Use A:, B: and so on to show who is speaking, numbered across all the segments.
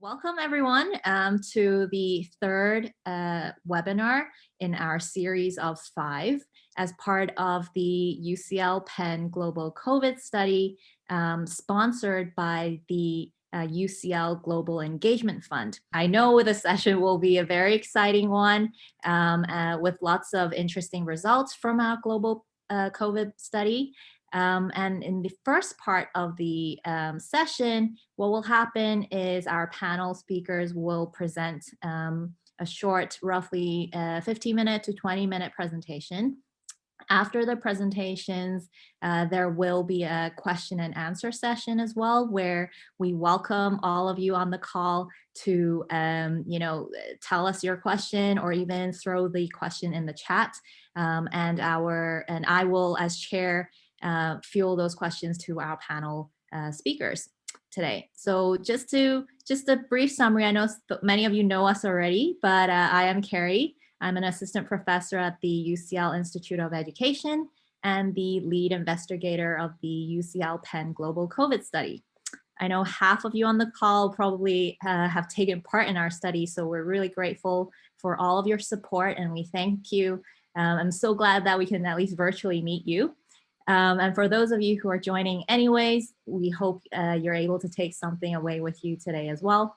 A: Welcome everyone um, to the third uh, webinar in our series of five as part of the UCL Penn Global COVID study um, sponsored by the uh, UCL Global Engagement Fund. I know the session will be a very exciting one um, uh, with lots of interesting results from our global uh, COVID study. Um, and in the first part of the um, session, what will happen is our panel speakers will present um, a short, roughly uh, 15 minute to 20 minute presentation. After the presentations, uh, there will be a question and answer session as well, where we welcome all of you on the call to, um, you know, tell us your question or even throw the question in the chat. Um, and our and I will, as chair, uh, fuel those questions to our panel uh, speakers today. So just to just a brief summary, I know many of you know us already, but uh, I am Carrie. I'm an assistant professor at the UCL Institute of Education and the lead investigator of the UCL Penn Global COVID study. I know half of you on the call probably uh, have taken part in our study, so we're really grateful for all of your support and we thank you. Um, I'm so glad that we can at least virtually meet you. Um, and for those of you who are joining anyways, we hope uh, you're able to take something away with you today as well.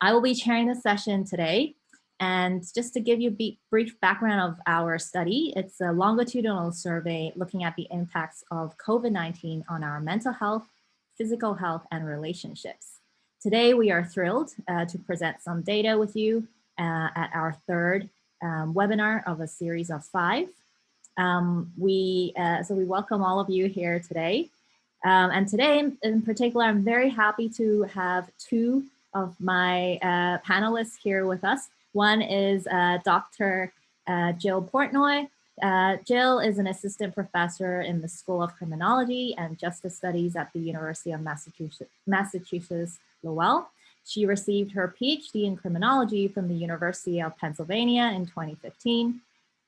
A: I will be chairing the session today. And just to give you a brief background of our study, it's a longitudinal survey looking at the impacts of COVID-19 on our mental health, physical health, and relationships. Today, we are thrilled uh, to present some data with you uh, at our third um, webinar of a series of five. Um, we, uh, so we welcome all of you here today. Um, and today in, particular, I'm very happy to have two of my uh, panelists here with us. One is uh, Dr. Uh, Jill Portnoy. Uh, Jill is an assistant professor in the School of Criminology and Justice Studies at the University of Massachusetts, Massachusetts Lowell. She received her PhD in criminology from the University of Pennsylvania in 2015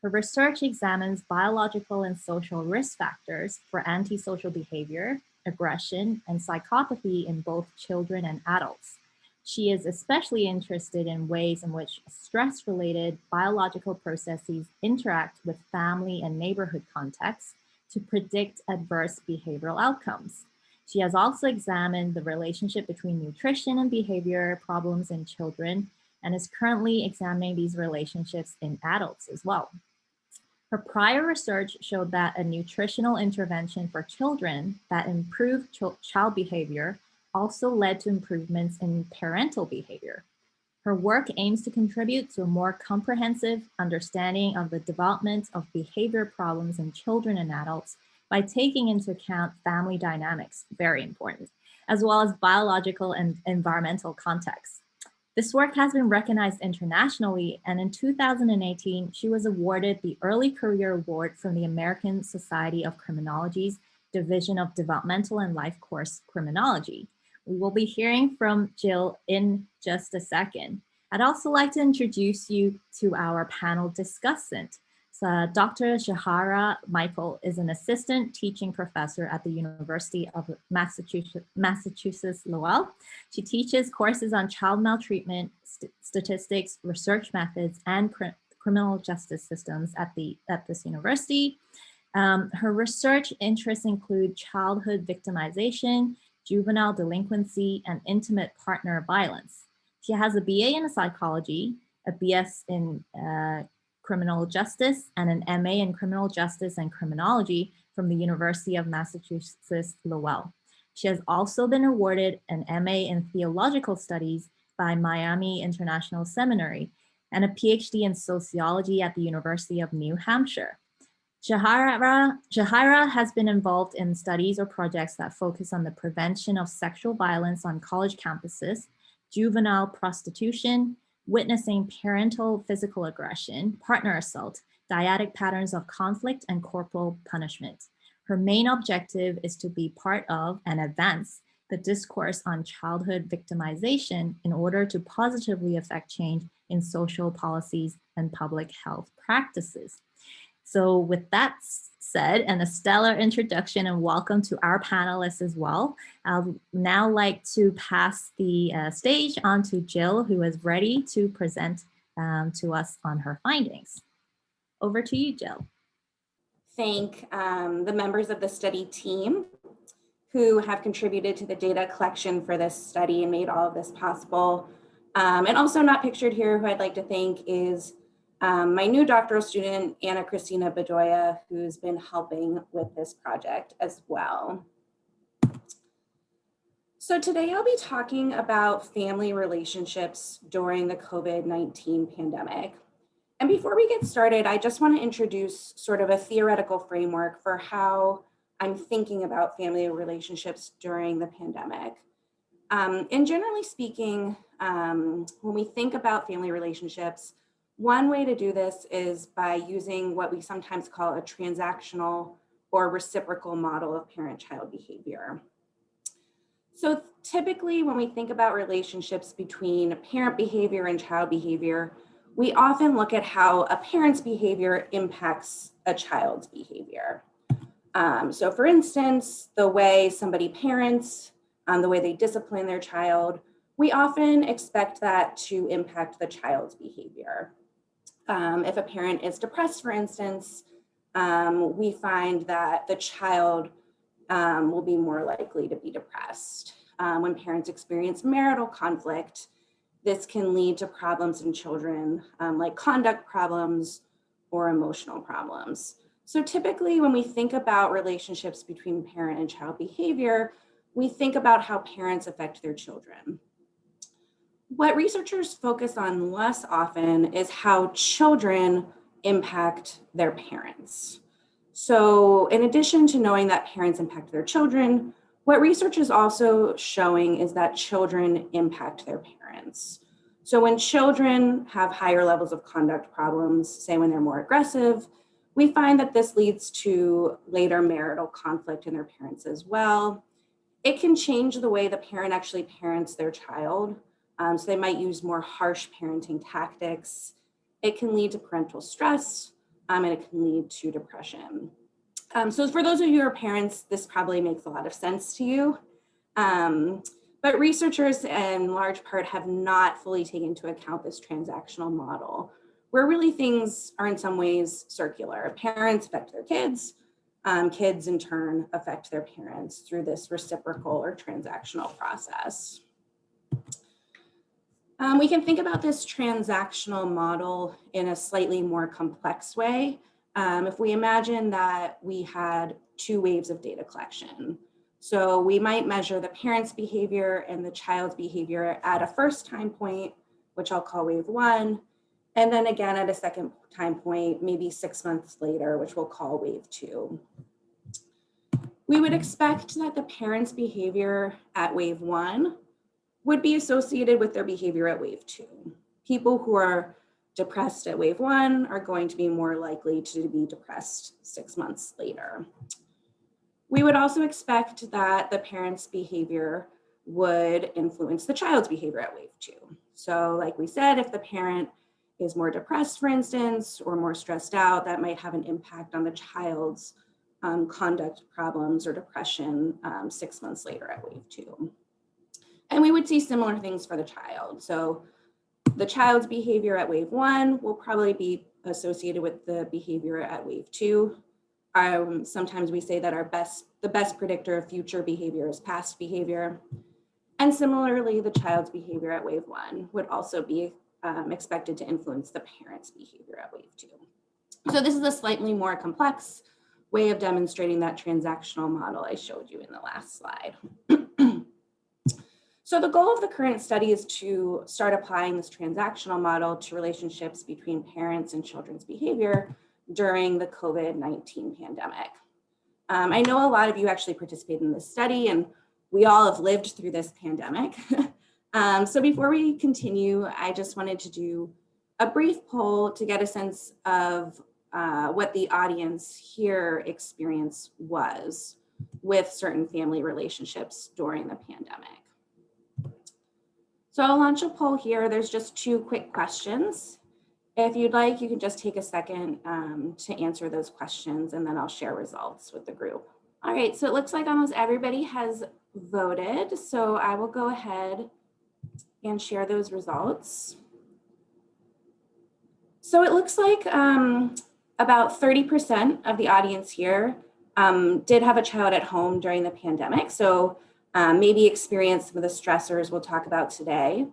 A: her research examines biological and social risk factors for antisocial behavior, aggression, and psychopathy in both children and adults. She is especially interested in ways in which stress-related biological processes interact with family and neighborhood contexts to predict adverse behavioral outcomes. She has also examined the relationship between nutrition and behavior problems in children and is currently examining these relationships in adults as well. Her prior research showed that a nutritional intervention for children that improved ch child behavior also led to improvements in parental behavior. Her work aims to contribute to a more comprehensive understanding of the development of behavior problems in children and adults by taking into account family dynamics, very important, as well as biological and environmental contexts. This work has been recognized internationally, and in 2018, she was awarded the Early Career Award from the American Society of Criminology's Division of Developmental and Life Course Criminology. We will be hearing from Jill in just a second. I'd also like to introduce you to our panel discussant. So Dr. Shahara Michael is an assistant teaching professor at the University of Massachusetts, Lowell. She teaches courses on child maltreatment, st statistics, research methods, and cr criminal justice systems at, the, at this university. Um, her research interests include childhood victimization, juvenile delinquency, and intimate partner violence. She has a BA in psychology, a BS in uh, criminal justice and an MA in criminal justice and criminology from the University of Massachusetts Lowell. She has also been awarded an MA in theological studies by Miami International Seminary and a PhD in sociology at the University of New Hampshire. Shahara has been involved in studies or projects that focus on the prevention of sexual violence on college campuses, juvenile prostitution, witnessing parental physical aggression, partner assault, dyadic patterns of conflict, and corporal punishment. Her main objective is to be part of and advance the discourse on childhood victimization in order to positively affect change in social policies and public health practices. So with that said, and a stellar introduction and welcome to our panelists as well, I'd now like to pass the uh, stage on to Jill, who is ready to present um, to us on her findings. Over to you, Jill.
B: Thank um, the members of the study team who have contributed to the data collection for this study and made all of this possible. Um, and also not pictured here, who I'd like to thank is um, my new doctoral student, Anna Christina Bedoya, who's been helping with this project as well. So today I'll be talking about family relationships during the COVID-19 pandemic. And before we get started, I just want to introduce sort of a theoretical framework for how I'm thinking about family relationships during the pandemic. Um, and generally speaking, um, when we think about family relationships, one way to do this is by using what we sometimes call a transactional or reciprocal model of parent-child behavior. So typically when we think about relationships between parent behavior and child behavior, we often look at how a parent's behavior impacts a child's behavior. Um, so for instance, the way somebody parents, um, the way they discipline their child, we often expect that to impact the child's behavior. Um, if a parent is depressed, for instance, um, we find that the child um, will be more likely to be depressed. Um, when parents experience marital conflict, this can lead to problems in children um, like conduct problems or emotional problems. So typically when we think about relationships between parent and child behavior, we think about how parents affect their children. What researchers focus on less often is how children impact their parents. So in addition to knowing that parents impact their children, what research is also showing is that children impact their parents. So when children have higher levels of conduct problems, say when they're more aggressive, we find that this leads to later marital conflict in their parents as well. It can change the way the parent actually parents their child. Um, so they might use more harsh parenting tactics. It can lead to parental stress um, and it can lead to depression. Um, so for those of you who are parents, this probably makes a lot of sense to you. Um, but researchers in large part have not fully taken into account this transactional model where really things are in some ways circular. Parents affect their kids, um, kids in turn affect their parents through this reciprocal or transactional process. Um, we can think about this transactional model in a slightly more complex way. Um, if we imagine that we had two waves of data collection. So we might measure the parent's behavior and the child's behavior at a first time point, which I'll call wave one, and then again at a second time point, maybe six months later, which we'll call wave two. We would expect that the parent's behavior at wave one would be associated with their behavior at wave two. People who are depressed at wave one are going to be more likely to be depressed six months later. We would also expect that the parent's behavior would influence the child's behavior at wave two. So like we said, if the parent is more depressed, for instance, or more stressed out, that might have an impact on the child's um, conduct problems or depression um, six months later at wave two. And we would see similar things for the child. So the child's behavior at wave one will probably be associated with the behavior at wave two. Um, sometimes we say that our best, the best predictor of future behavior is past behavior. And similarly, the child's behavior at wave one would also be um, expected to influence the parent's behavior at wave two. So this is a slightly more complex way of demonstrating that transactional model I showed you in the last slide. so the goal of the current study is to start applying this transactional model to relationships between parents and children's behavior during the COVID-19 pandemic. Um, I know a lot of you actually participated in this study and we all have lived through this pandemic. Um, so before we continue, I just wanted to do a brief poll to get a sense of uh, what the audience here experience was with certain family relationships during the pandemic. So I'll launch a poll here. There's just two quick questions. If you'd like, you can just take a second um, to answer those questions and then I'll share results with the group. All right, so it looks like almost everybody has voted. So I will go ahead and share those results. So it looks like um, about 30% of the audience here um, did have a child at home during the pandemic. So um, maybe experience some of the stressors we'll talk about today.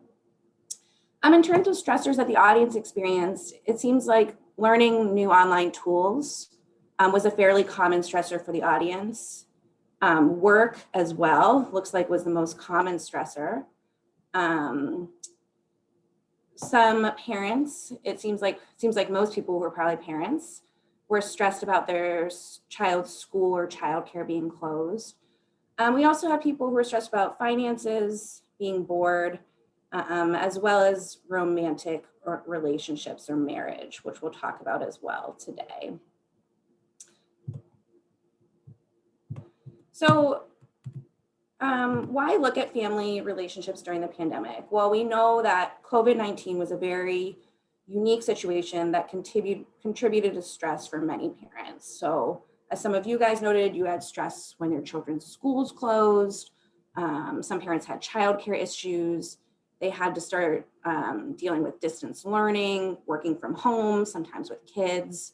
B: Um, in terms of stressors that the audience experienced, it seems like learning new online tools um, was a fairly common stressor for the audience. Um, work as well, looks like was the most common stressor. Um, some parents, it seems like seems like most people who are probably parents, were stressed about their child's school or childcare being closed. Um, we also have people who are stressed about finances, being bored, um, as well as romantic relationships or marriage, which we'll talk about as well today. So um, why look at family relationships during the pandemic? Well, we know that COVID-19 was a very unique situation that contribute, contributed to stress for many parents. So as some of you guys noted, you had stress when your children's schools closed. Um, some parents had childcare issues. They had to start um, dealing with distance learning, working from home, sometimes with kids.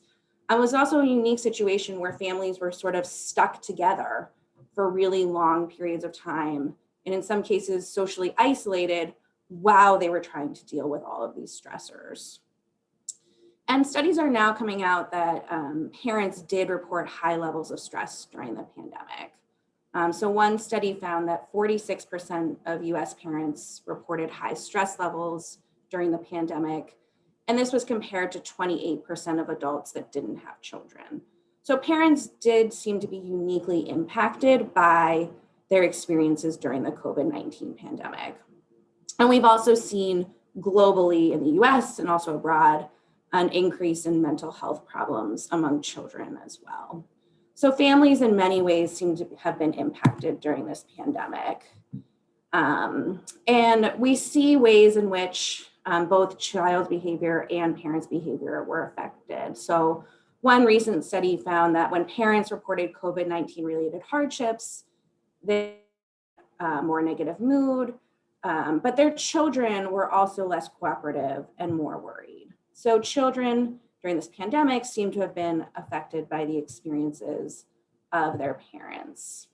B: It was also a unique situation where families were sort of stuck together for really long periods of time, and in some cases socially isolated while they were trying to deal with all of these stressors. And studies are now coming out that um, parents did report high levels of stress during the pandemic. Um, so one study found that 46% of US parents reported high stress levels during the pandemic. And this was compared to 28% of adults that didn't have children. So parents did seem to be uniquely impacted by their experiences during the COVID-19 pandemic. And we've also seen globally in the US and also abroad, an increase in mental health problems among children as well. So families in many ways seem to have been impacted during this pandemic. Um, and we see ways in which um, both child behavior and parents behavior were affected. So one recent study found that when parents reported COVID-19 related hardships, they uh, more negative mood, um, but their children were also less cooperative and more worried. So children during this pandemic seem to have been affected by the experiences of their parents.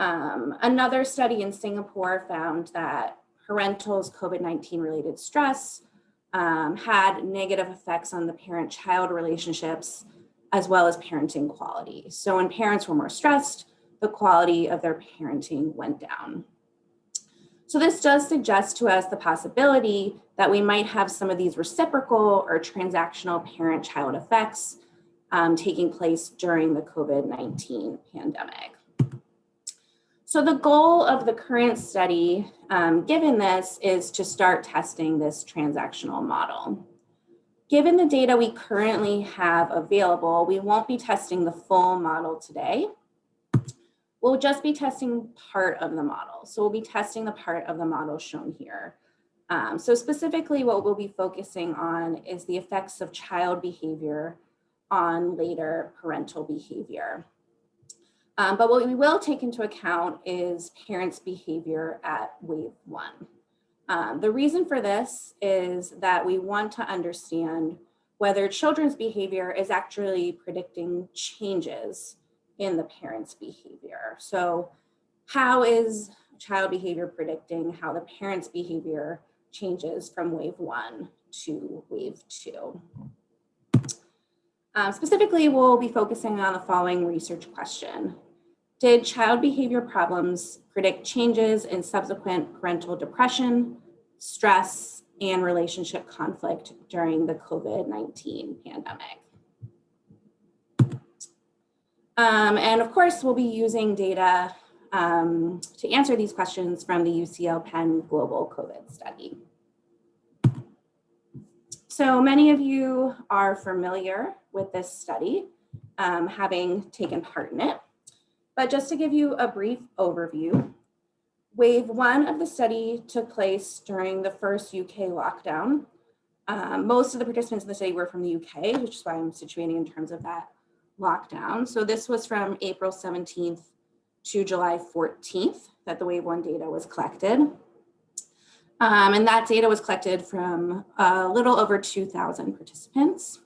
B: Um, another study in Singapore found that parentals COVID-19 related stress um, had negative effects on the parent-child relationships as well as parenting quality. So when parents were more stressed, the quality of their parenting went down. So this does suggest to us the possibility that we might have some of these reciprocal or transactional parent-child effects um, taking place during the COVID-19 pandemic. So the goal of the current study, um, given this, is to start testing this transactional model. Given the data we currently have available, we won't be testing the full model today. We'll just be testing part of the model. So we'll be testing the part of the model shown here. Um, so specifically what we'll be focusing on is the effects of child behavior on later parental behavior. Um, but what we will take into account is parents' behavior at wave one. Um, the reason for this is that we want to understand whether children's behavior is actually predicting changes in the parent's behavior. So how is child behavior predicting how the parent's behavior changes from wave one to wave two? Um, specifically, we'll be focusing on the following research question. Did child behavior problems predict changes in subsequent parental depression, stress, and relationship conflict during the COVID-19 pandemic? Um, and of course, we'll be using data um, to answer these questions from the UCL Penn Global COVID Study. So many of you are familiar with this study, um, having taken part in it. But just to give you a brief overview, wave one of the study took place during the first UK lockdown. Um, most of the participants in the study were from the UK, which is why I'm situating in terms of that lockdown. So this was from April 17th to July 14th that the wave one data was collected. Um, and that data was collected from a little over 2,000 participants.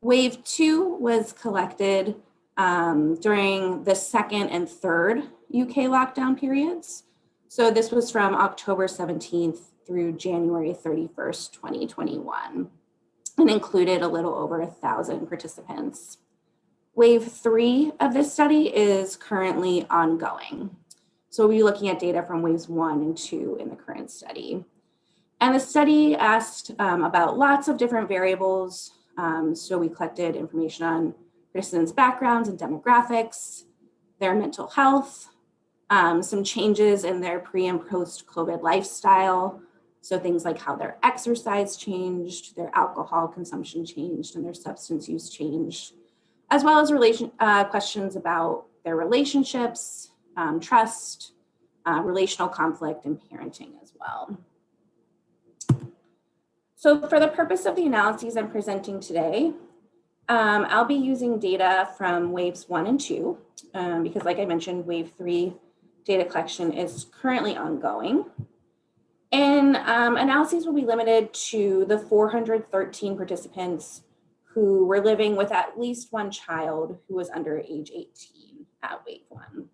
B: Wave two was collected um, during the second and third UK lockdown periods. So this was from October 17th through January 31st, 2021, and included a little over thousand participants. Wave three of this study is currently ongoing. So we'll be looking at data from waves one and two in the current study. And the study asked um, about lots of different variables. Um, so we collected information on participants' backgrounds and demographics, their mental health, um, some changes in their pre and post COVID lifestyle. So things like how their exercise changed, their alcohol consumption changed, and their substance use changed, as well as relation uh, questions about their relationships, um, trust, uh, relational conflict, and parenting as well. So for the purpose of the analyses I'm presenting today, um, I'll be using data from waves one and two, um, because like I mentioned, wave three data collection is currently ongoing. And um, analyses will be limited to the 413 participants who were living with at least one child who was under age 18 at wave one.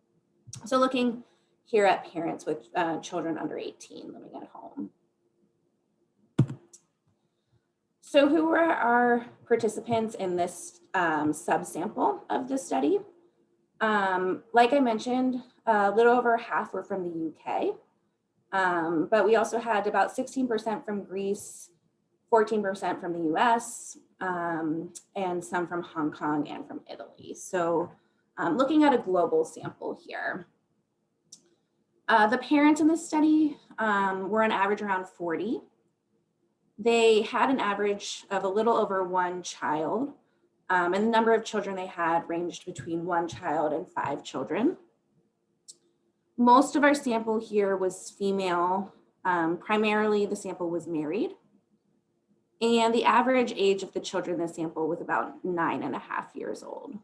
B: So looking here at parents with uh, children under 18 living at home. So who were our participants in this um, subsample of the study? Um, like I mentioned, a little over half were from the UK, um, but we also had about 16% from Greece, 14% from the US, um, and some from Hong Kong and from Italy. So um, looking at a global sample here. Uh, the parents in this study um, were on average around 40. They had an average of a little over one child, um, and the number of children they had ranged between one child and five children. Most of our sample here was female. Um, primarily, the sample was married. And the average age of the children in the sample was about nine and a half years old.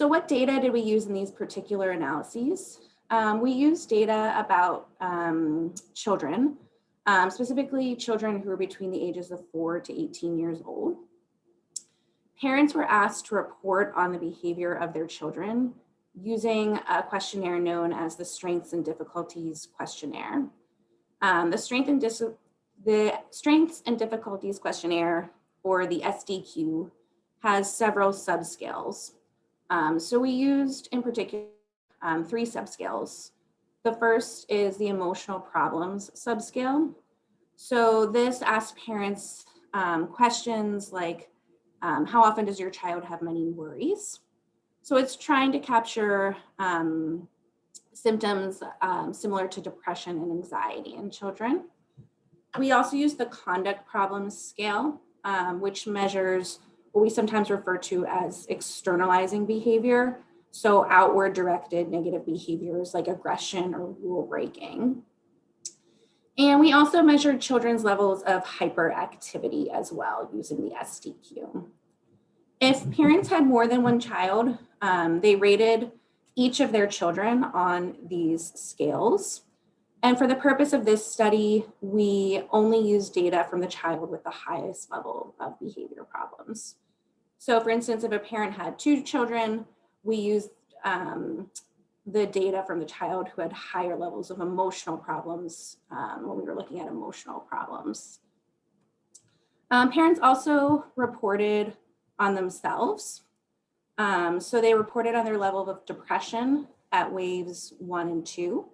B: So what data did we use in these particular analyses? Um, we used data about um, children, um, specifically children who are between the ages of four to 18 years old. Parents were asked to report on the behavior of their children using a questionnaire known as the Strengths and Difficulties Questionnaire. Um, the, strength and the Strengths and Difficulties Questionnaire, or the SDQ, has several subscales. Um, so we used, in particular, um, three subscales. The first is the emotional problems subscale. So this asks parents um, questions like, um, how often does your child have many worries? So it's trying to capture um, symptoms um, similar to depression and anxiety in children. We also use the conduct problems scale, which measures what we sometimes refer to as externalizing behavior. So outward directed negative behaviors like aggression or rule breaking. And we also measured children's levels of hyperactivity as well using the SDQ. If parents had more than one child, um, they rated each of their children on these scales. And for the purpose of this study, we only use data from the child with the highest level of behavior problems. So for instance, if a parent had two children, we used um, the data from the child who had higher levels of emotional problems um, when we were looking at emotional problems. Um, parents also reported on themselves. Um, so they reported on their level of depression at waves one and two.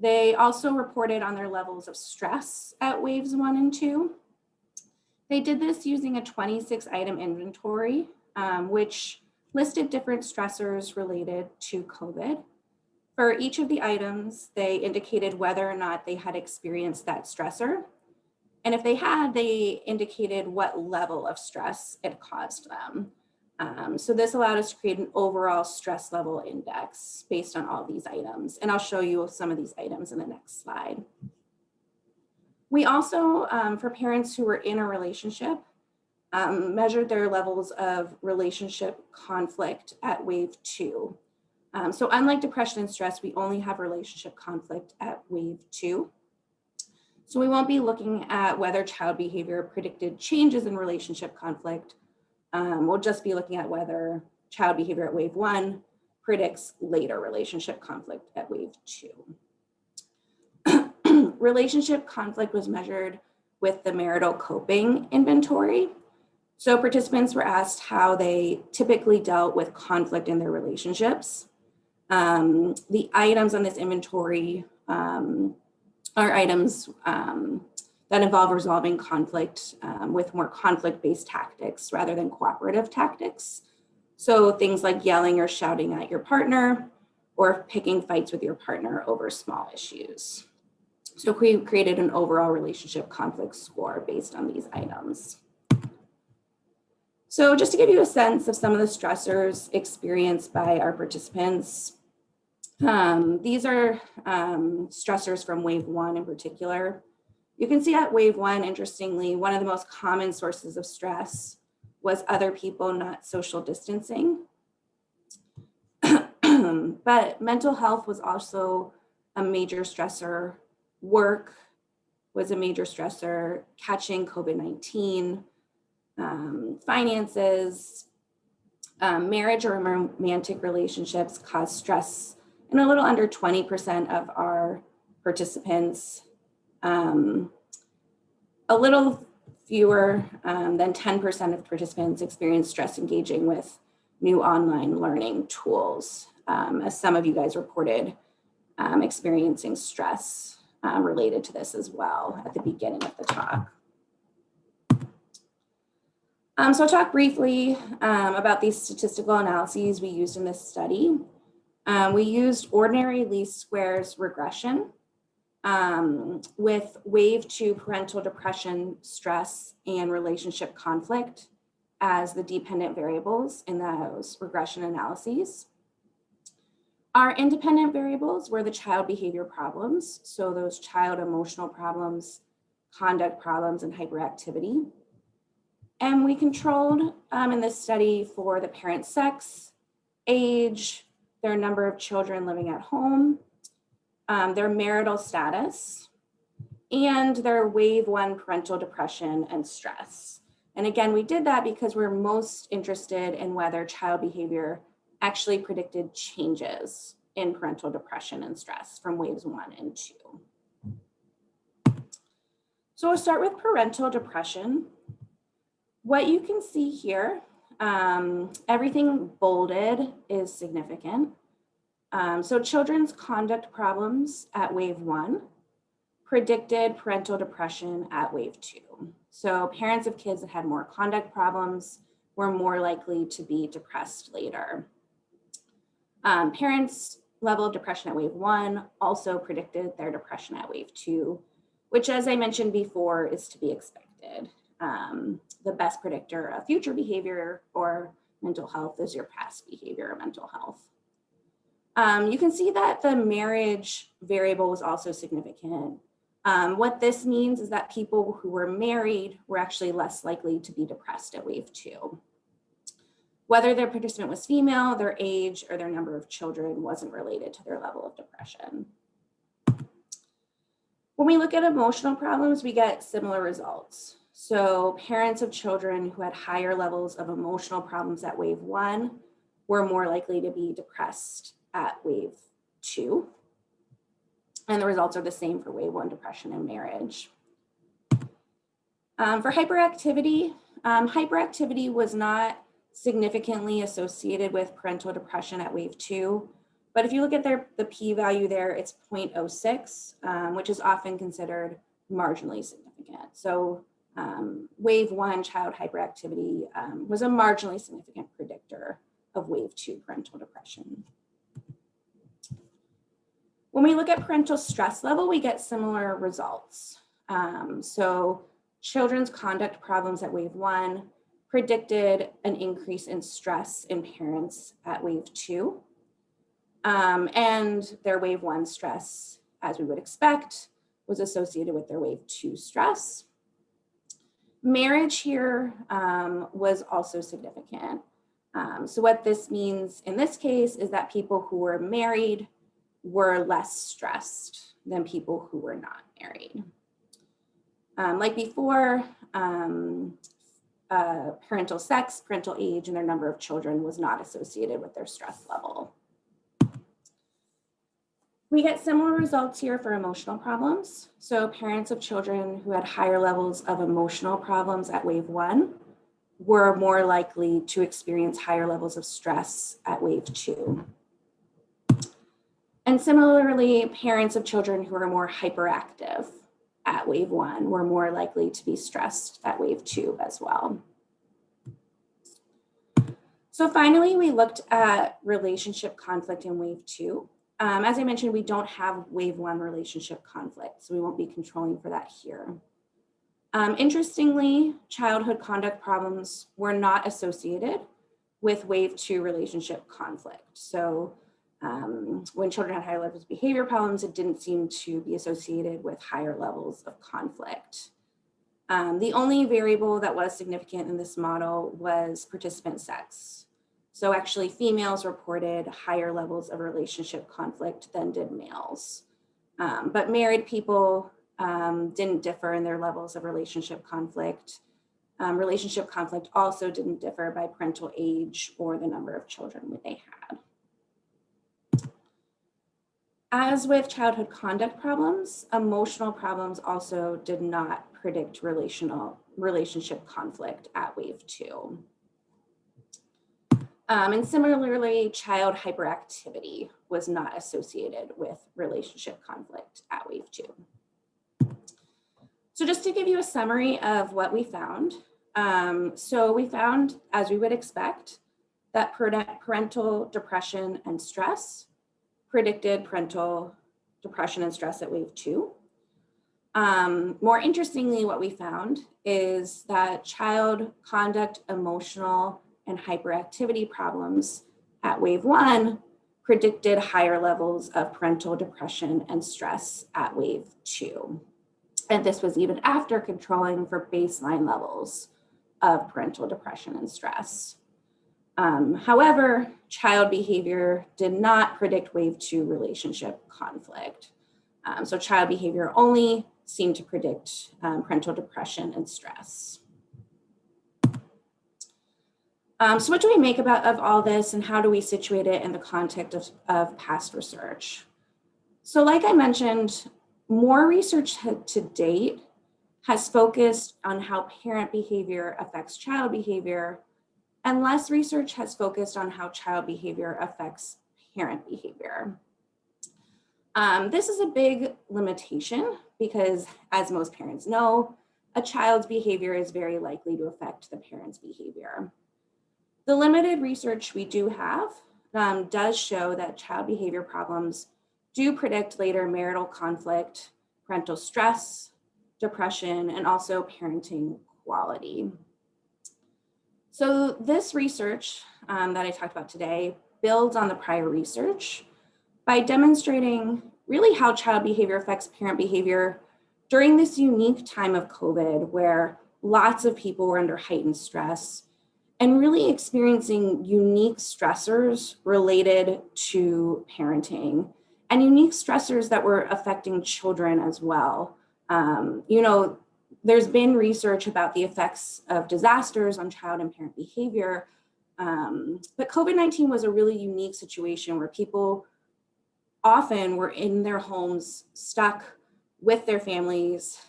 B: They also reported on their levels of stress at waves one and two. They did this using a 26 item inventory, um, which listed different stressors related to COVID. For each of the items, they indicated whether or not they had experienced that stressor. And if they had, they indicated what level of stress it caused them. Um, so this allowed us to create an overall stress level index based on all these items. And I'll show you some of these items in the next slide. We also, um, for parents who were in a relationship, um, measured their levels of relationship conflict at wave two. Um, so unlike depression and stress, we only have relationship conflict at wave two. So we won't be looking at whether child behavior predicted changes in relationship conflict. Um, we'll just be looking at whether child behavior at wave one predicts later relationship conflict at wave two. relationship conflict was measured with the marital coping inventory. So participants were asked how they typically dealt with conflict in their relationships. Um, the items on this inventory um, are items um, that involve resolving conflict um, with more conflict-based tactics rather than cooperative tactics. So things like yelling or shouting at your partner or picking fights with your partner over small issues. So we created an overall relationship conflict score based on these items. So just to give you a sense of some of the stressors experienced by our participants, um, these are um, stressors from wave one in particular. You can see at wave one, interestingly, one of the most common sources of stress was other people not social distancing. but mental health was also a major stressor. Work was a major stressor, catching COVID-19, um, finances, um, marriage or romantic relationships cause stress and a little under 20% of our participants, um, a little fewer um, than 10% of participants experienced stress engaging with new online learning tools, um, as some of you guys reported um, experiencing stress um, related to this as well at the beginning of the talk. Um, so I'll talk briefly um, about these statistical analyses we used in this study. Um, we used ordinary least squares regression um, with wave two parental depression, stress, and relationship conflict as the dependent variables in those regression analyses. Our independent variables were the child behavior problems. So those child emotional problems, conduct problems, and hyperactivity. And we controlled um, in this study for the parent sex, age, their number of children living at home, um, their marital status, and their wave one parental depression and stress. And again, we did that because we're most interested in whether child behavior actually predicted changes in parental depression and stress from waves one and two. So we'll start with parental depression. What you can see here um, everything bolded is significant. Um, so children's conduct problems at wave one predicted parental depression at wave two. So parents of kids that had more conduct problems were more likely to be depressed later. Um, parents level of depression at wave one also predicted their depression at wave two, which as I mentioned before is to be expected um, the best predictor of future behavior or mental health is your past behavior or mental health. Um, you can see that the marriage variable was also significant. Um, what this means is that people who were married were actually less likely to be depressed at wave two. Whether their participant was female, their age, or their number of children wasn't related to their level of depression. When we look at emotional problems, we get similar results. So parents of children who had higher levels of emotional problems at wave one were more likely to be depressed at wave two. And the results are the same for wave one depression and marriage. Um, for hyperactivity, um, hyperactivity was not significantly associated with parental depression at wave two. But if you look at their, the p-value there, it's 0.06, um, which is often considered marginally significant. So um, wave one child hyperactivity um, was a marginally significant predictor of wave two parental depression. When we look at parental stress level, we get similar results. Um, so children's conduct problems at wave one predicted an increase in stress in parents at wave two. Um, and their wave one stress, as we would expect, was associated with their wave two stress. Marriage here um, was also significant. Um, so what this means in this case is that people who were married were less stressed than people who were not married. Um, like before, um, uh, parental sex, parental age, and their number of children was not associated with their stress level. We get similar results here for emotional problems. So parents of children who had higher levels of emotional problems at wave one were more likely to experience higher levels of stress at wave two. And similarly, parents of children who are more hyperactive at wave one were more likely to be stressed at wave two as well. So finally, we looked at relationship conflict in wave two. Um, as I mentioned, we don't have wave one relationship conflict, so we won't be controlling for that here. Um, interestingly, childhood conduct problems were not associated with wave two relationship conflict. So um, when children had higher levels of behavior problems, it didn't seem to be associated with higher levels of conflict. Um, the only variable that was significant in this model was participant sex. So actually females reported higher levels of relationship conflict than did males. Um, but married people um, didn't differ in their levels of relationship conflict. Um, relationship conflict also didn't differ by parental age or the number of children that they had. As with childhood conduct problems, emotional problems also did not predict relational relationship conflict at wave two. Um, and similarly, child hyperactivity was not associated with relationship conflict at wave two. So just to give you a summary of what we found. Um, so we found, as we would expect, that parental depression and stress predicted parental depression and stress at wave two. Um, more interestingly, what we found is that child conduct, emotional, and hyperactivity problems at wave one predicted higher levels of parental depression and stress at wave two. And this was even after controlling for baseline levels of parental depression and stress. Um, however, child behavior did not predict wave two relationship conflict. Um, so child behavior only seemed to predict um, parental depression and stress. Um, so what do we make about of all this and how do we situate it in the context of, of past research? So like I mentioned, more research to date has focused on how parent behavior affects child behavior and less research has focused on how child behavior affects parent behavior. Um, this is a big limitation because as most parents know, a child's behavior is very likely to affect the parent's behavior. The limited research we do have um, does show that child behavior problems do predict later marital conflict, parental stress, depression, and also parenting quality. So this research um, that I talked about today builds on the prior research by demonstrating really how child behavior affects parent behavior during this unique time of COVID where lots of people were under heightened stress and really experiencing unique stressors related to parenting and unique stressors that were affecting children as well. Um, you know, there's been research about the effects of disasters on child and parent behavior, um, but COVID-19 was a really unique situation where people often were in their homes stuck with their families.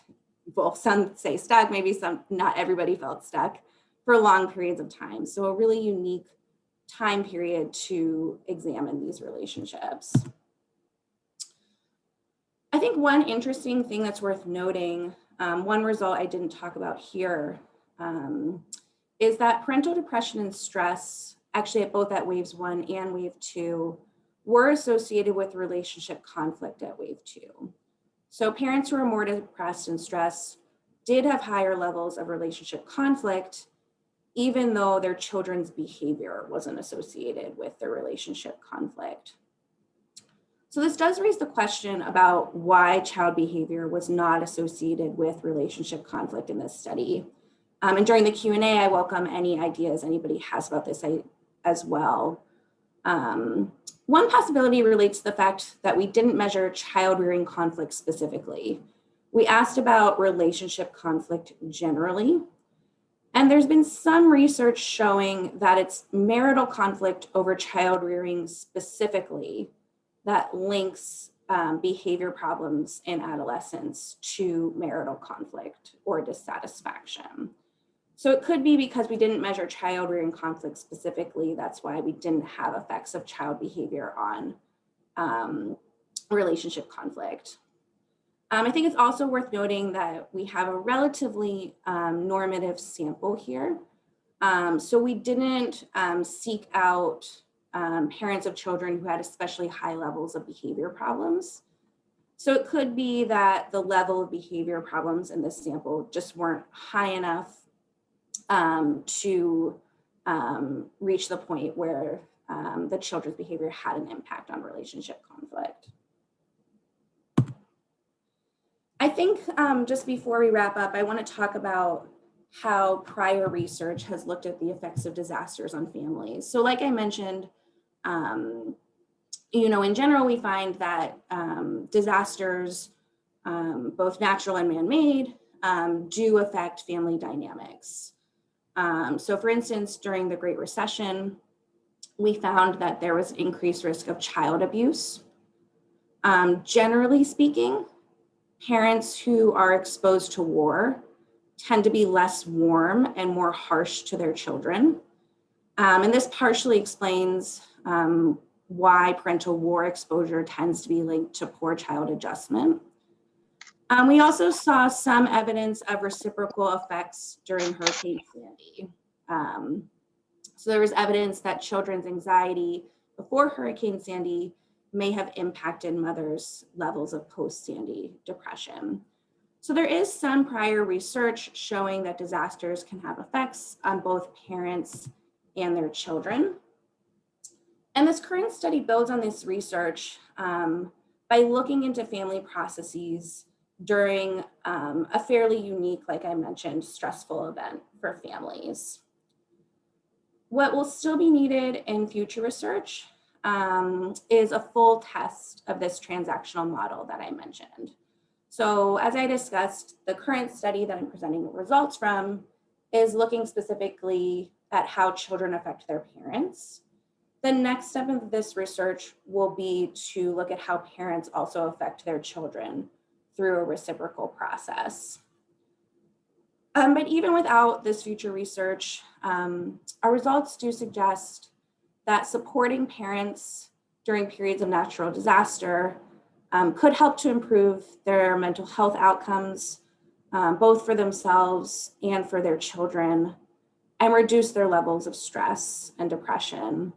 B: Well, some say stuck, maybe some, not everybody felt stuck for long periods of time. So a really unique time period to examine these relationships. I think one interesting thing that's worth noting um, one result I didn't talk about here um, is that parental depression and stress, actually at both at waves one and wave two, were associated with relationship conflict at wave two. So parents who are more depressed and stressed did have higher levels of relationship conflict, even though their children's behavior wasn't associated with their relationship conflict. So this does raise the question about why child behavior was not associated with relationship conflict in this study. Um, and during the Q&A, I welcome any ideas anybody has about this as well. Um, one possibility relates to the fact that we didn't measure child rearing conflict specifically. We asked about relationship conflict generally, and there's been some research showing that it's marital conflict over child rearing specifically that links um, behavior problems in adolescence to marital conflict or dissatisfaction. So it could be because we didn't measure child rearing conflict specifically. That's why we didn't have effects of child behavior on um, relationship conflict. Um, I think it's also worth noting that we have a relatively um, normative sample here. Um, so we didn't um, seek out um, parents of children who had especially high levels of behavior problems. So it could be that the level of behavior problems in this sample just weren't high enough um, to reach the point where the children's behavior had an impact on relationship conflict. I think um, just before we wrap up, I want to talk about how prior research has looked at the effects of disasters on families. So like I mentioned, um, you know, in general, we find that um, disasters, um, both natural and man-made, um, do affect family dynamics. Um, so for instance, during the Great Recession, we found that there was increased risk of child abuse. generally speaking, parents who are exposed to war tend to be less warm and more harsh to their children. Um, and this partially explains um, why parental war exposure tends to be linked to poor child adjustment. Um, we also saw some evidence of reciprocal effects during Hurricane Sandy. Um, so there was evidence that children's anxiety before Hurricane Sandy may have impacted mothers' levels of post-Sandy depression. So there is some prior research showing that disasters can have effects on both parents and their children. And this current study builds on this research um, by looking into family processes during um, a fairly unique, like I mentioned, stressful event for families. What will still be needed in future research um, is a full test of this transactional model that I mentioned. So as I discussed, the current study that I'm presenting results from is looking specifically at how children affect their parents. The next step of this research will be to look at how parents also affect their children through a reciprocal process. Um, but even without this future research, um, our results do suggest that supporting parents during periods of natural disaster um, could help to improve their mental health outcomes, um, both for themselves and for their children, and reduce their levels of stress and depression.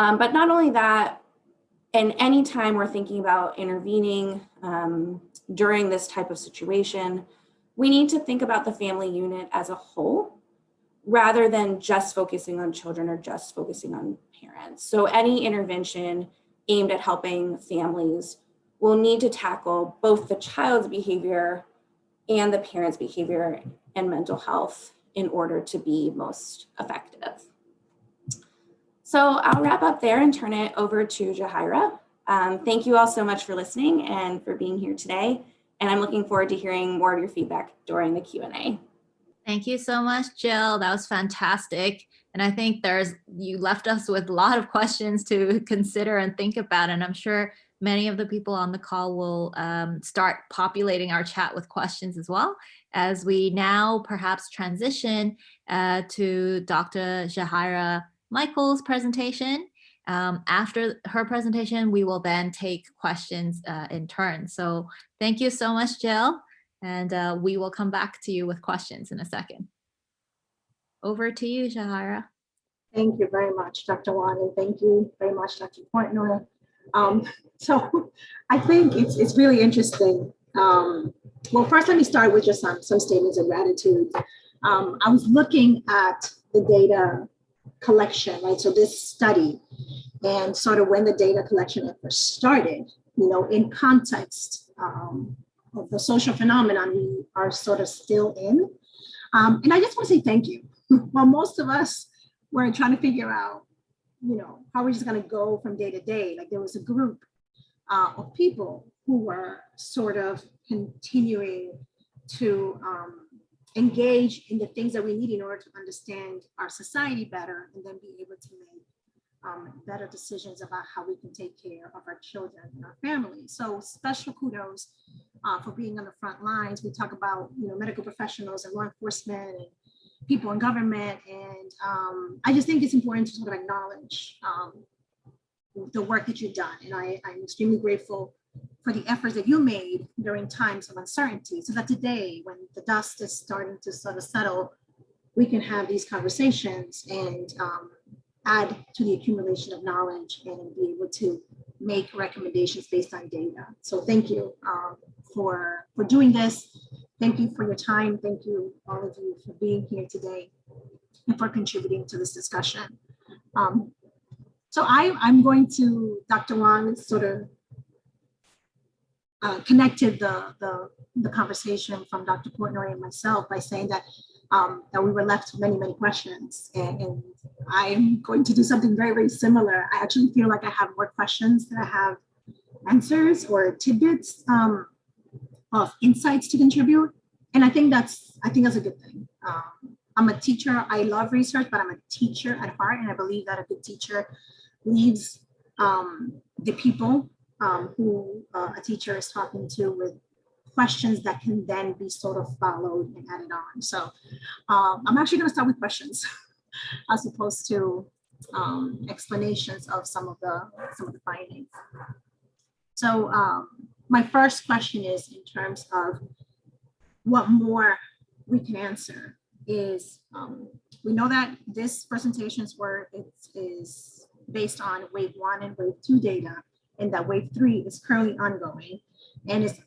B: Um, but not only that, and any time we're thinking about intervening um, during this type of situation, we need to think about the family unit as a whole rather than just focusing on children or just focusing on parents. So any intervention aimed at helping families will need to tackle both the child's behavior and the parent's behavior and mental health in order to be most effective. So I'll wrap up there and turn it over to Jahira. Um, thank you all so much for listening and for being here today. And I'm looking forward to hearing more of your feedback during the Q&A.
A: Thank you so much, Jill. That was fantastic. And I think there's, you left us with a lot of questions to consider and think about. And I'm sure many of the people on the call will um, start populating our chat with questions as well as we now perhaps transition uh, to Dr. Jahaira Michael's presentation. Um, after her presentation, we will then take questions uh, in turn. So thank you so much, Jill and uh, we will come back to you with questions in a second. Over to you, Jahaira.
C: Thank you very much, Dr. Wan, and thank you very much, Dr. Portnoy. Um, so I think it's, it's really interesting. Um, well, first, let me start with just some, some statements of gratitude. um, I was looking at the data collection, right? So this study and sort of when the data collection effort started, you know, in context um, of the social phenomenon we are sort of still in. Um, and I just want to say thank you. While most of us were trying to figure out, you know, how we're just going to go from day to day, like there was a group uh, of people who were sort of continuing to um, engage in the things that we need in order to understand our society better and then be able to make um, better decisions about how we can take care of our children and our families. So special kudos uh, for being on the front lines. We talk about you know medical professionals and law enforcement and people in government, and um, I just think it's important to sort of acknowledge um, the work that you've done. And I, I'm extremely grateful for the efforts that you made during times of uncertainty so that today when the dust is starting to sort of settle, we can have these conversations and um, add to the accumulation of knowledge and be able to make recommendations based on data. So thank you um, for, for doing this. Thank you for your time. Thank you, all of you, for being here today and for contributing to this discussion. Um, so I, I'm going to, Dr. Wang, sort of uh, connected the, the, the conversation from Dr. Portnoy and myself by saying that um, that we were left with many, many questions. And, and, I'm going to do something very, very similar. I actually feel like I have more questions than I have answers or tidbits um, of insights to contribute. And I think that's, I think that's a good thing. Um, I'm a teacher. I love research, but I'm a teacher at heart. And I believe that a good teacher leaves um, the people um, who uh, a teacher is talking to with questions that can then be sort of followed and added on. So um, I'm actually going to start with questions as opposed to um, explanations of some of the some of the findings. So um, my first question is in terms of what more we can answer is um, we know that this presentation's work is, is based on wave one and wave two data and that wave three is currently ongoing and is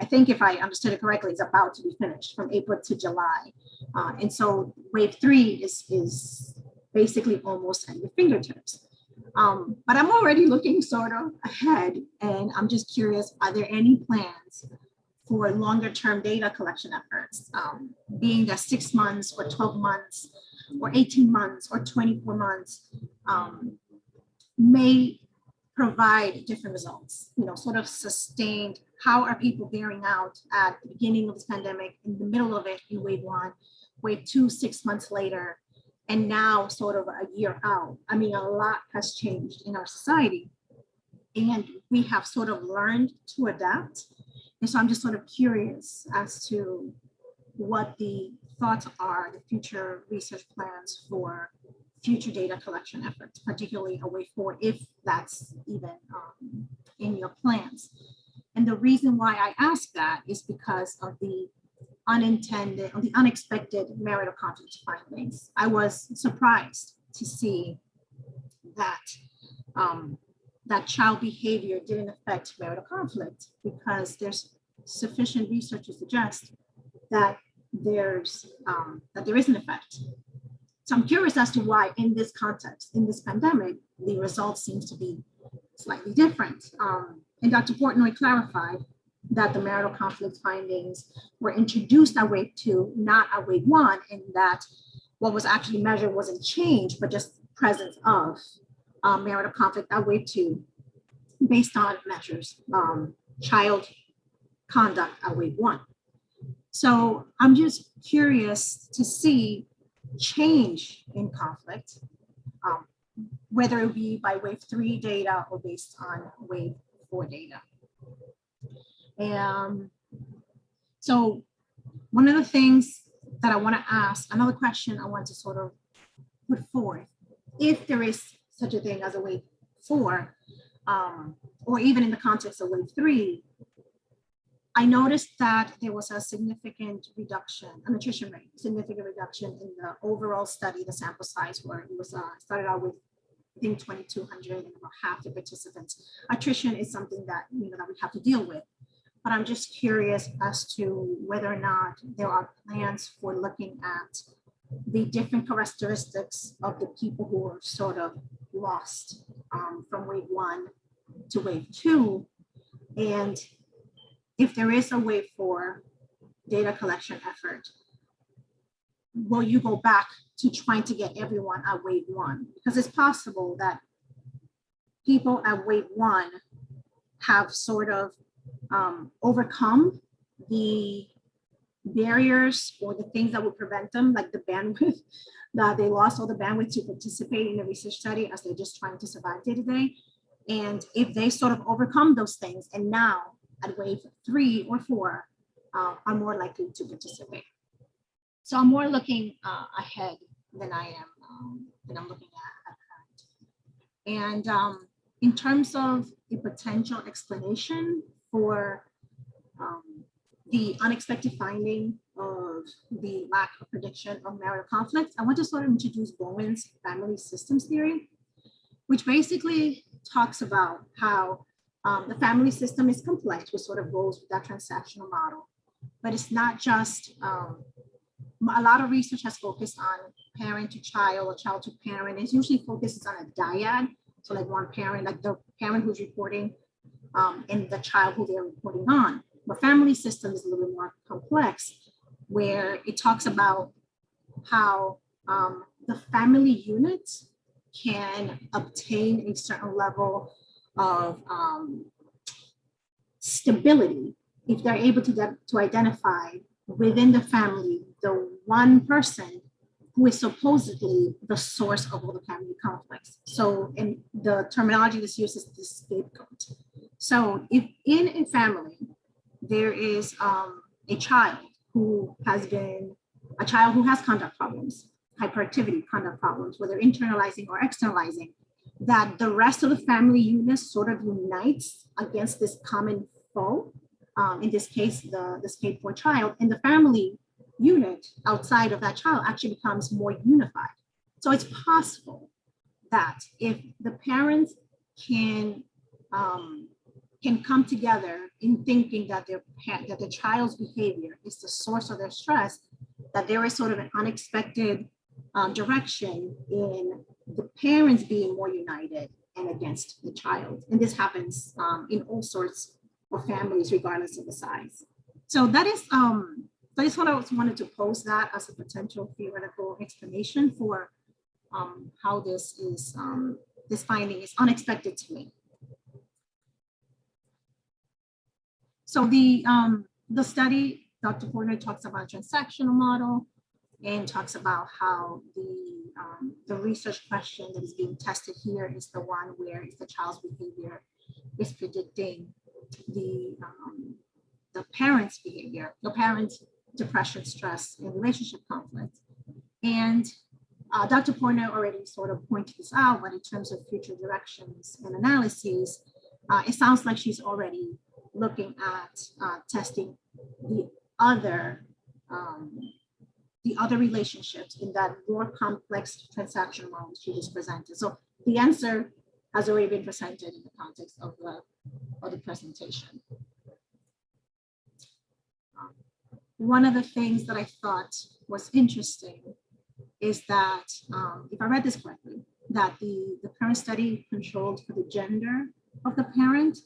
C: I think if I understood it correctly, it's about to be finished from April to July. Uh, and so wave three is, is basically almost at your fingertips. Um, but I'm already looking sort of ahead and I'm just curious, are there any plans for longer term data collection efforts, um, being that six months or 12 months or 18 months or 24 months um, may provide different results, you know, sort of sustained how are people bearing out at the beginning of this pandemic, in the middle of it in wave one, wave two, six months later, and now sort of a year out. I mean, a lot has changed in our society and we have sort of learned to adapt. And so I'm just sort of curious as to what the thoughts are, the future research plans for future data collection efforts, particularly a way forward, if that's even um, in your plans. And the reason why I ask that is because of the unintended or the unexpected marital conflict findings. I was surprised to see that um, that child behavior didn't affect marital conflict because there's sufficient research to suggest that there's um, that there is an effect. So I'm curious as to why in this context, in this pandemic, the results seems to be slightly different. Um, and Dr. Portnoy clarified that the marital conflict findings were introduced at wave two, not at wave one, and that what was actually measured wasn't change, but just presence of um, marital conflict at wave two based on measures, um, child conduct at wave one. So I'm just curious to see change in conflict, um, whether it be by wave three data or based on wave four data. And so one of the things that I want to ask, another question I want to sort of put forth, if there is such a thing as a wave four, um, or even in the context of wave three, I noticed that there was a significant reduction, an attrition rate, significant reduction in the overall study, the sample size where it was uh, started out with I think 2,200 and about half the participants. Attrition is something that, you know, that we have to deal with. but I'm just curious as to whether or not there are plans for looking at the different characteristics of the people who are sort of lost um, from wave one to wave two. And if there is a wave four data collection effort, will you go back to trying to get everyone at wave one? Because it's possible that people at wave one have sort of um, overcome the barriers or the things that would prevent them, like the bandwidth, that they lost all the bandwidth to participate in the research study as they're just trying to survive day to day. And if they sort of overcome those things and now at wave three or four uh, are more likely to participate. So I'm more looking uh, ahead than I am, um, than I'm looking at, at. And um, in terms of a potential explanation for um, the unexpected finding of the lack of prediction of marital conflict, I want to sort of introduce Bowen's family systems theory, which basically talks about how um, the family system is complex, which sort of goes with that transactional model. But it's not just, um, a lot of research has focused on parent to child or child to parent. It's usually focuses on a dyad. So like one parent, like the parent who's reporting um, and the child who they're reporting on. The family system is a little more complex where it talks about how um, the family unit can obtain a certain level of um, stability if they're able to, de- to identify within the family the one person who is supposedly the source of all the family conflicts. So in the terminology that's used is the scapegoat. So if in a family, there is um, a child who has been, a child who has conduct problems, hyperactivity conduct problems, whether internalizing or externalizing, that the rest of the family unit sort of unites against this common foe, um, in this case, the, the scapegoat child, and the family unit outside of that child actually becomes more unified. So it's possible that if the parents can um, can come together in thinking that their that the child's behavior is the source of their stress, that there is sort of an unexpected um, direction in the parents being more united and against the child. And this happens um, in all sorts of families, regardless of the size. So that is, um, I just wanna- wanted to pose that as a potential theoretical explanation for um, how this is, um, this finding is unexpected to me. So the, um, the study, Dr. Porter talks about transactional model and talks about how the, um, the research question that is being tested here is the one where if the child's behavior is predicting the, um, the parent's behavior, the parent's depression, stress, and relationship conflict. And uh, Dr. Porter already sort of pointed this out, but in terms of future directions and analyses, uh, it sounds like she's already looking at uh, testing the other um, the other relationships in that more complex transaction model she just presented. So the answer has already been presented in the context of the of the presentation. Um, One of the things that I thought was interesting is that, um, if I read this correctly, that the, the parent study controlled for the gender of the parent.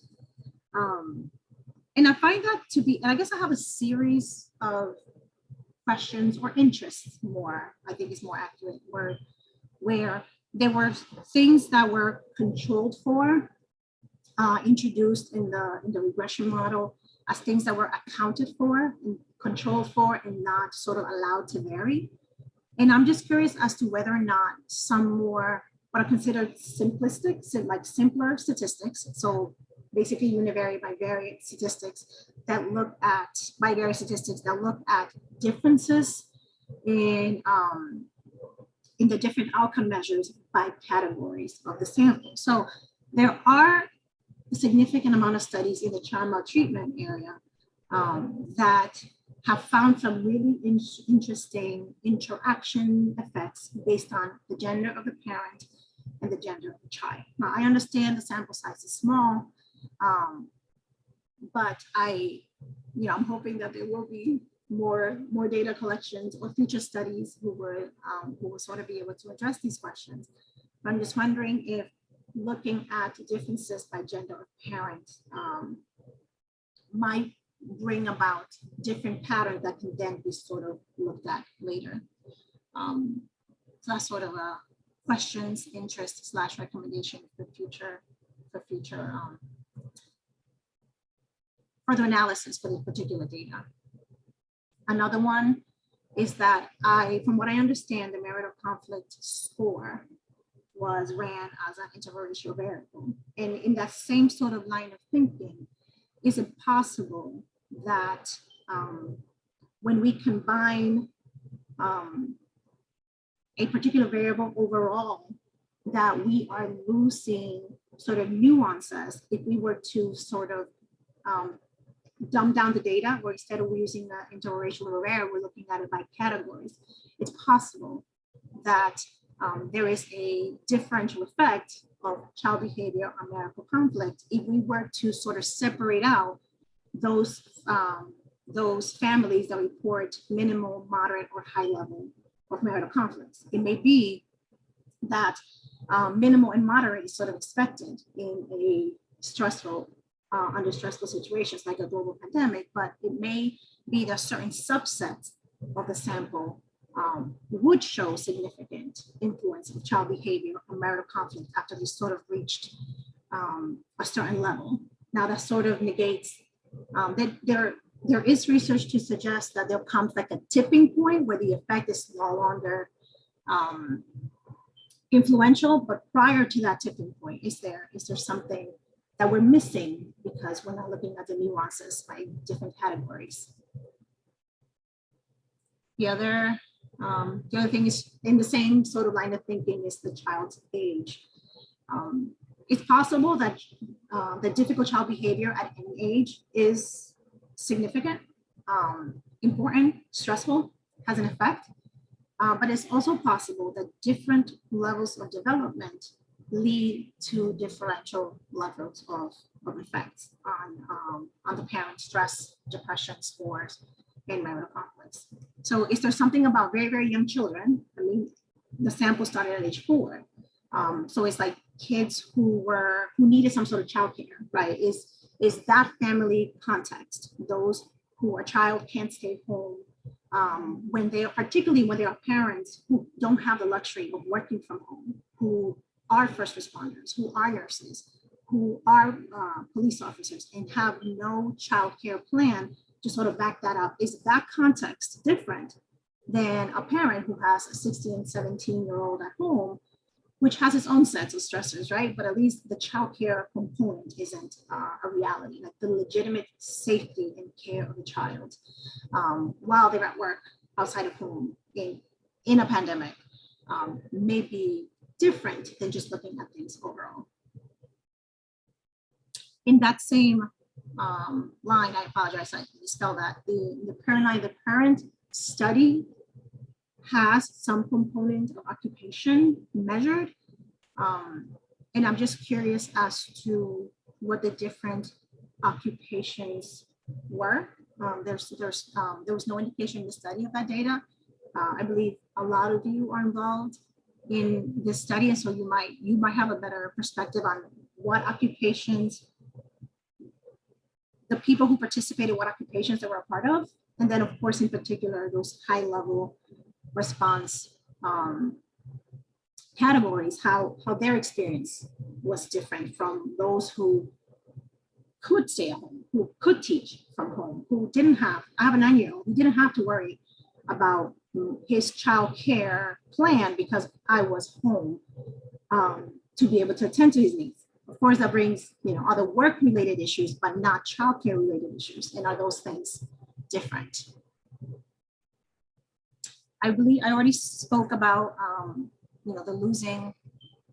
C: Um, and I find that to be, and I guess I have a series of questions or interests more, I think is more accurate word, where there were things that were controlled for, uh, introduced in the, in the regression model as things that were accounted for and controlled for and not sort of allowed to vary. And I'm just curious as to whether or not some more what are considered simplistic, like simpler statistics. So basically univariate bivariate statistics that look at bivariate statistics that look at differences in um, in the different outcome measures by categories of the sample. So there are a significant amount of studies in the child maltreatment area um, that have found some really in- interesting interaction effects based on the gender of the parent and the gender of the child. Now, I understand the sample size is small, um, but I, you know, I'm hoping that there will be more, more data collections or future studies who would, um, who will sort of be able to address these questions. But I'm just wondering if looking at differences by gender of parents um, might bring about different patterns that can then be sort of looked at later. Um, so that's sort of a questions, interest slash recommendation for future, for future um, further analysis for this particular data. Another one is that I, from what I understand, the marital conflict score was ran as an interracial variable. And in that same sort of line of thinking, is it possible that um, when we combine um, a particular variable overall, that we are losing sort of nuances if we were to sort of um, dumb down the data, where instead of using the interracial array, we're looking at it by categories. It's possible that um, there is a differential effect of child behavior on marital conflict if we were to sort of separate out those um, those families that report minimal, moderate, or high level of marital conflicts. It may be that um, minimal and moderate is sort of expected in a stressful, uh, under stressful situations like a global pandemic, but it may be that certain subsets of the sample um, would show significant influence of child behavior or marital conflict after we sort of reached um, a certain level. Now that sort of negates um, that there, there is research to suggest that there comes like a tipping point where the effect is no longer um, influential, but prior to that tipping point, is there is there something that we're missing because we're not looking at the nuances by different categories? The other, um, the other thing is in the same sort of line of thinking is the child's age. Um, it's possible that uh, the difficult child behavior at any age is significant, um, important, stressful, has an effect. Uh, but it's also possible that different levels of development lead to differential levels of, of effects on, um, on the parent stress, depression scores, and marital conflicts. So is there something about very, very young children? I mean, the sample started at age four. Um, so it's like kids who were who needed some sort of childcare, right? Is is that family context? Those who a child can't stay home um, when they are particularly when they are parents who don't have the luxury of working from home, who are first responders, who are nurses, who are uh, police officers, and have no childcare plan to sort of back that up. Is that context different than a parent who has a 16, 17 year old at home which has its own sets of stressors, right? But at least the childcare component isn't uh, a reality, like the legitimate safety and care of the child um, while they're at work outside of home in, in a pandemic um, may be different than just looking at things overall. In that same um, line, I apologize, I misspelled that, the, the parent, the parent study has some component of occupation measured. Um, and I'm just curious as to what the different occupations were. Um, there's there's um, there was no indication in the study of that data. Uh, I believe a lot of you are involved in this study, and so you might you might have a better perspective on what occupations the people who participated, what occupations they were a part of, and then of course in particular those high level response um, categories, how, how their experience was different from those who could stay at home, who could teach from home, who didn't have, I have a nine-year-old, who didn't have to worry about his child care plan because I was home um, to be able to attend to his needs. Of course, that brings you know other work-related issues, but not childcare related issues. And are those things different? I believe I already spoke about, um, you know, the losing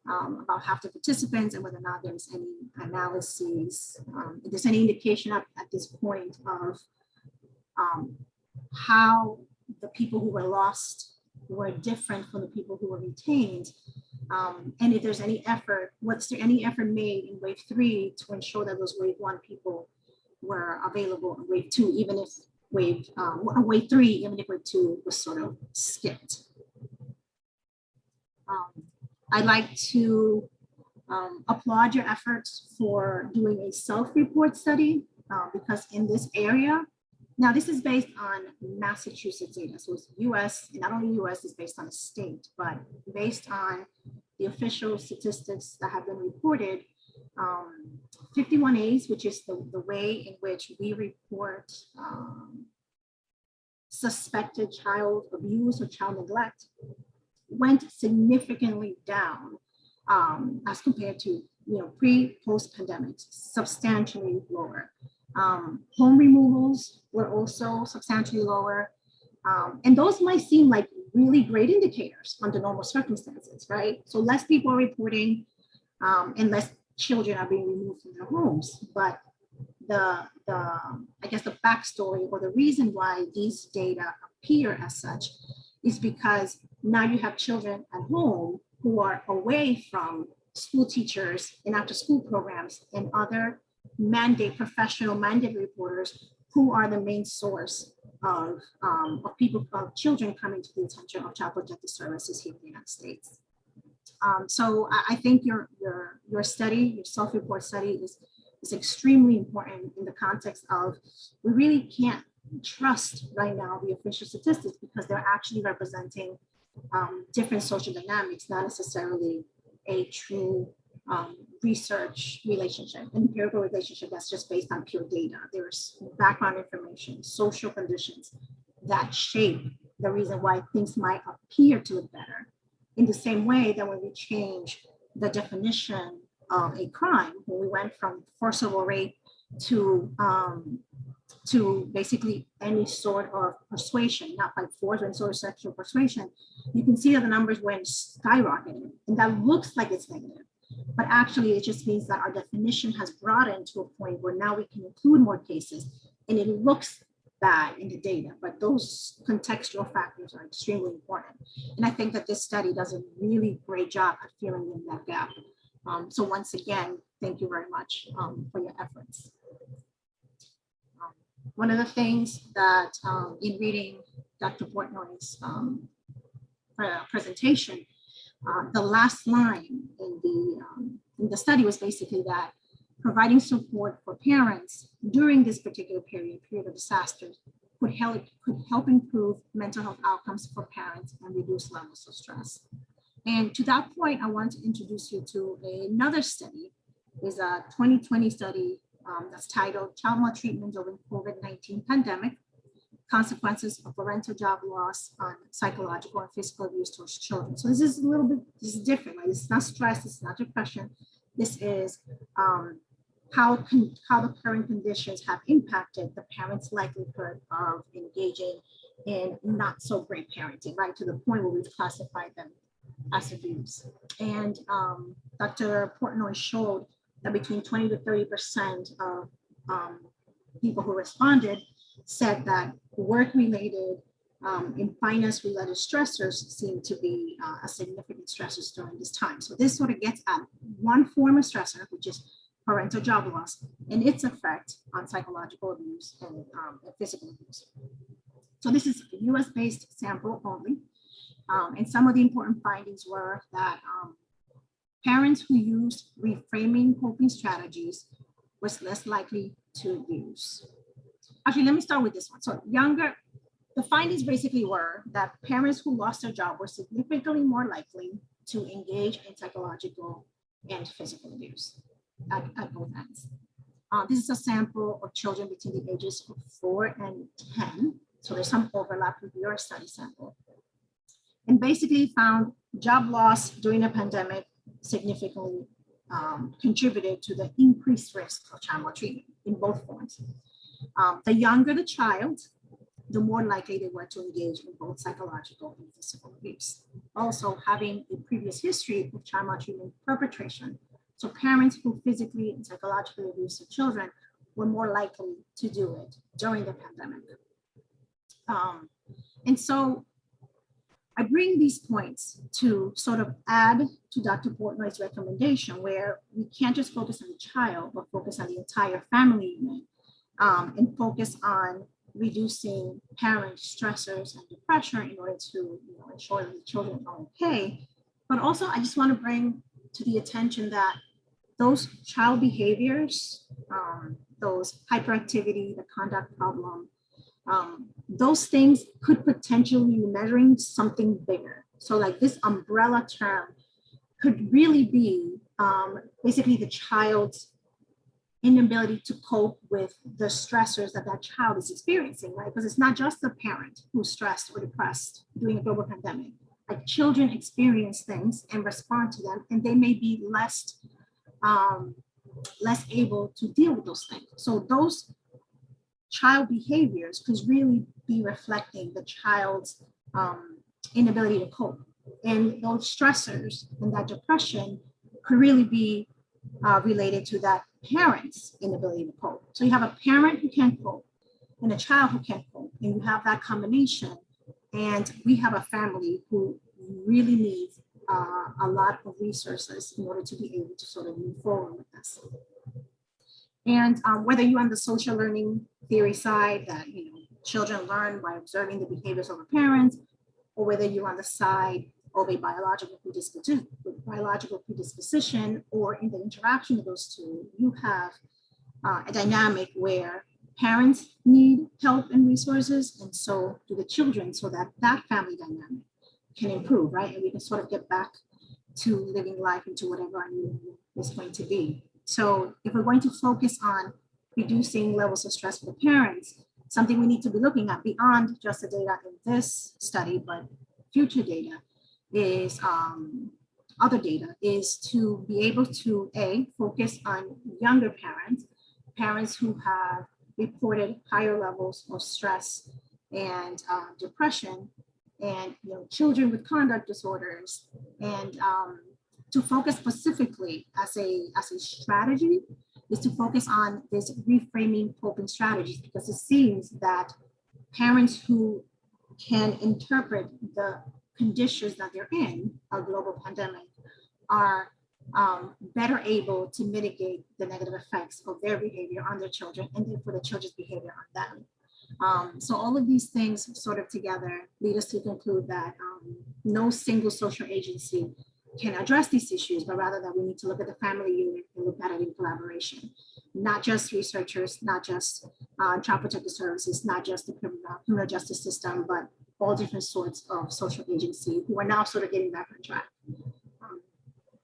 C: um, about half the participants and whether or not there's any analyses, um, if there's any indication at, at this point of um, how the people who were lost were different from the people who were retained. Um, and if there's any effort, what's there any effort made in wave three to ensure that those wave one people were available in wave two, even if wave, um, wave three, even if wave two was sort of skipped. Um, I'd like to um, applaud your efforts for doing a self-report study uh, because in this area, now this is based on Massachusetts data. So it's US, and not only US is based on a state, but based on the official statistics that have been reported, um, 51As, which is the, the way in which we report um, suspected child abuse or child neglect, went significantly down um, as compared to you know pre post pandemic, substantially lower. Um, home removals were also substantially lower. Um, and those might seem like really great indicators under normal circumstances, right? So less people are reporting um, and less children are being removed from their homes. But the, the, I guess the backstory or the reason why these data appear as such is because now you have children at home who are away from school teachers and after school programs and other mandate professional mandate reporters who are the main source of, um, of people, of children coming to the attention of Child Protective Services here in the United States. Um, so I, I, think your, your, your study, your self-report study is, is extremely important in the context of we really can't trust right now the official statistics because they're actually representing um, different social dynamics, not necessarily a true um, research relationship, empirical relationship that's just based on pure data. There's background information, social conditions that shape the reason why things might appear to look better. In the same way that when we change the definition of a crime, when we went from forcible rape to um, to basically any sort of persuasion, not by force, but sort of sexual persuasion, you can see that the numbers went skyrocketing. And that looks like it's negative. But actually, it just means that our definition has broadened to a point where now we can include more cases and it looks in the data, but those contextual factors are extremely important. And I think that this study does a really great job at filling in that gap. Um, so once again, thank you very much um, for your efforts. Um, one of the things that um, in reading Dr. Portnoy's um, presentation, uh, the last line in the, um, in the study was basically that providing support for parents during this particular period, period of disasters, could help, could help improve mental health outcomes for parents and reduce levels of stress. And to that point, I want to introduce you to another study. is a 2020 study um, that's titled Child Maltreatment During COVID-19 Pandemic, consequences of parental job loss on psychological and physical abuse towards children. So this is a little bit, this is different, is not stress, it's not depression. This is um, how, can, how the current conditions have impacted the parent's likelihood of engaging in not so great parenting, right? To the point where we've classified them as abuse. And um, Dr. Portnoy showed that between 20 to 30% of um, people who responded said that work-related um, and finance-related stressors seem to be uh, a significant stressors during this time. So this sort of gets at one form of stressor, which is parental job loss and its effect on psychological abuse and, um, physical abuse. So this is a US-based sample only. Um, and some of the important findings were that um, parents who used reframing coping strategies was less likely to abuse actually, let me start with this one. So younger, the findings basically were that parents who lost their job were significantly more likely to engage in psychological and physical abuse at, at both ends. Uh, this is a sample of children between the ages of four and 10. So there's some overlap with your study sample. And basically found job loss during the pandemic significantly um, contributed to the increased risk of child maltreatment in both forms. Um, the younger the child, the more likely they were to engage in both psychological and physical abuse. Also having a previous history of child maltreatment perpetration. So parents who physically and psychologically abuse their children were more likely to do it during the pandemic. Um, and so I bring these points to sort of add to Dr. Portnoy's recommendation where we can't just focus on the child, but focus on the entire family unit um, and focus on reducing parent stressors and depression in order to you know, ensure that the children are okay. But also, I just want to bring to the attention that those child behaviors, um, those hyperactivity, the conduct problem, um, those things could potentially be measuring something bigger. So like this umbrella term could really be um, basically the child's inability to cope with the stressors that that child is experiencing, right? Because it's not just the parent who's stressed or depressed during a global pandemic. Like children experience things and respond to them, and they may be less um, less able to deal with those things. So those child behaviors could really be reflecting the child's um, inability to cope. And those stressors and that depression could really be uh, related to that parent's inability to cope. So you have a parent who can't cope and a child who can't cope, and you have that combination. And we have a family who really needs uh, a lot of resources in order to be able to sort of move forward with this. And um, whether you're on the social learning theory side that you know children learn by observing the behaviors of their parents, or whether you're on the side of a biological predisposition, biological predisposition, or in the interaction of those two, you have uh, a dynamic where parents need help and resources, and so do the children, so that that family dynamic can improve, right? And we can sort of get back to living life into whatever our new is going to be. So if we're going to focus on reducing levels of stress for parents, something we need to be looking at beyond just the data in this study, but future data is um, other data is to be able to a focus on younger parents, parents who have reported higher levels of stress and uh, depression, and you know children with conduct disorders, and um, to focus specifically as a as a strategy is to focus on this reframing coping strategies because it seems that parents who can interpret the conditions that they're in, a global pandemic, are um, better able to mitigate the negative effects of their behavior on their children and therefore the children's behavior on them. Um, so all of these things sort of together lead us to conclude that um, no single social agency can address these issues, but rather that we need to look at the family unit and look at it in collaboration. Not just researchers, not just uh, child protective services, not just the criminal, criminal justice system, but all different sorts of social agency who are now sort of getting back on track.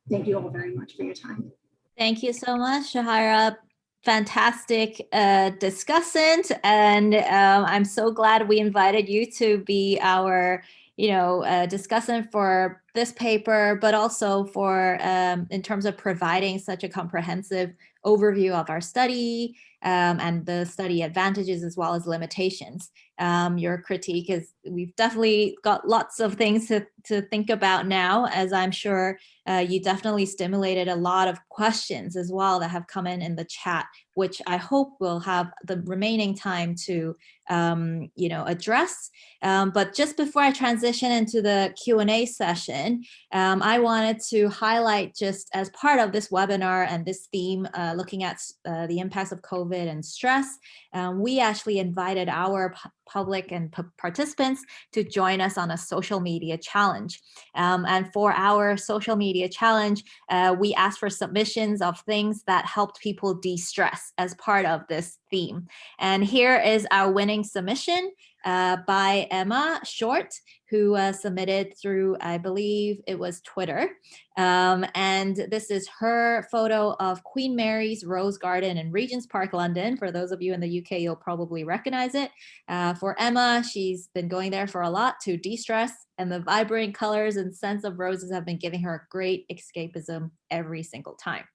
C: Thank you all very much for your time.
A: Thank you so much, Shahira. Fantastic uh, discussant. And um, I'm so glad we invited you to be our you know, uh, discussant for this paper, but also for um, in terms of providing such a comprehensive overview of our study um, and the study advantages as well as limitations. Um, your critique is, we've definitely got lots of things to, to think about now, as I'm sure uh, you definitely stimulated a lot of questions as well that have come in in the chat, which I hope we'll have the remaining time to, um, you know, address. Um, but just before I transition into the Q&A session, um, I wanted to highlight just as part of this webinar and this theme, uh, looking at uh, the impacts of COVID and stress, um, we actually invited our public and participants to join us on a social media challenge. Um, and for our social media challenge, uh, we asked for submissions of things that helped people de-stress as part of this theme. And here is our winning submission uh, by Emma Short, who uh, submitted through, I believe it was Twitter. Um, and this is her photo of Queen Mary's Rose Garden in Regent's Park, London. For those of you in the UK, you'll probably recognize it. Uh, for Emma, she's been going there for a lot to de-stress and the vibrant colors and scents of roses have been giving her a great escapism every single time.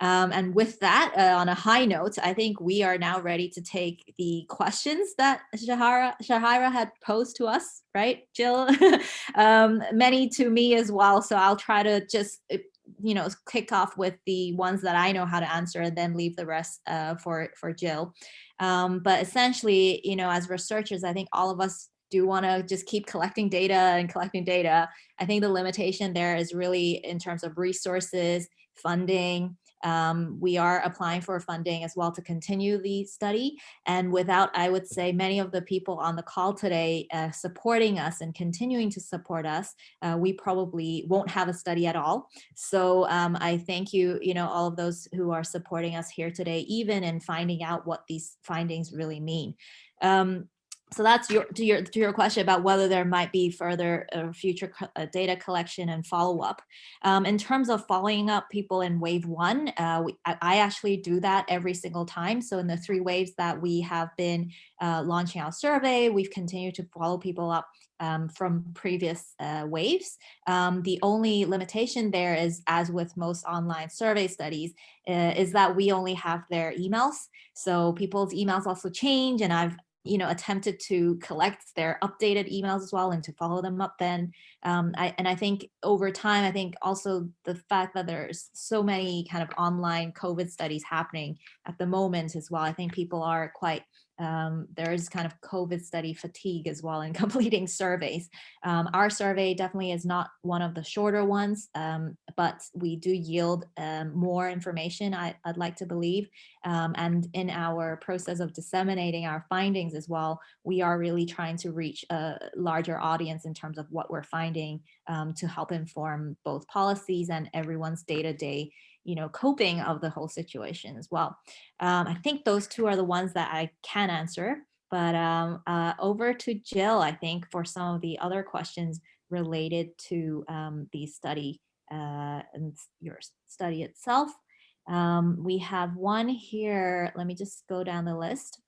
A: Um, and with that, uh, on a high note, I think we are now ready to take the questions that Shahara, Shahira had posed to us, right, Jill? um, many to me as well. So I'll try to just uh, you know, kick off with the ones that I know how to answer and then leave the rest uh, for, for Jill. Um, but essentially, you know, as researchers, I think all of us do want to just keep collecting data and collecting data. I think the limitation there is really in terms of resources, funding, Um, we are applying for funding as well to continue the study. And without, I would say, many of the people on the call today uh, supporting us and continuing to support us, uh, we probably won't have a study at all. So um, I thank you, you know, all of those who are supporting us here today, even in finding out what these findings really mean. Um, so that's your to your to your question about whether there might be further uh, future co uh, data collection and follow up. Um, in terms of following up people in wave one, uh, we, I, I, actually do that every single time. So in the three waves that we have been uh, launching our survey, we've continued to follow people up um, from previous uh, waves. Um, the only limitation there is, as with most online survey studies, uh, is that we only have their emails. So people's emails also change, and I've you know, attempted to collect their updated emails as well and to follow them up then. Um, I, and I think over time, I think also the fact that there's so many kind of online COVID studies happening at the moment as well, I think people are quite um, there is kind of COVID study fatigue as well in completing surveys. Um, our survey definitely is not one of the shorter ones, um, but we do yield um, more information, I, would like to believe. Um, and in our process of disseminating our findings as well, we are really trying to reach a larger audience in terms of what we're finding um, to help inform both policies and everyone's day-to-day -day you know, coping of the whole situation as well. Um, I think those two are the ones that I can answer, but um, uh, over to Jill, I think, for some of the other questions related to um, the study uh, and your study itself. Um, we have one here, let me just go down the list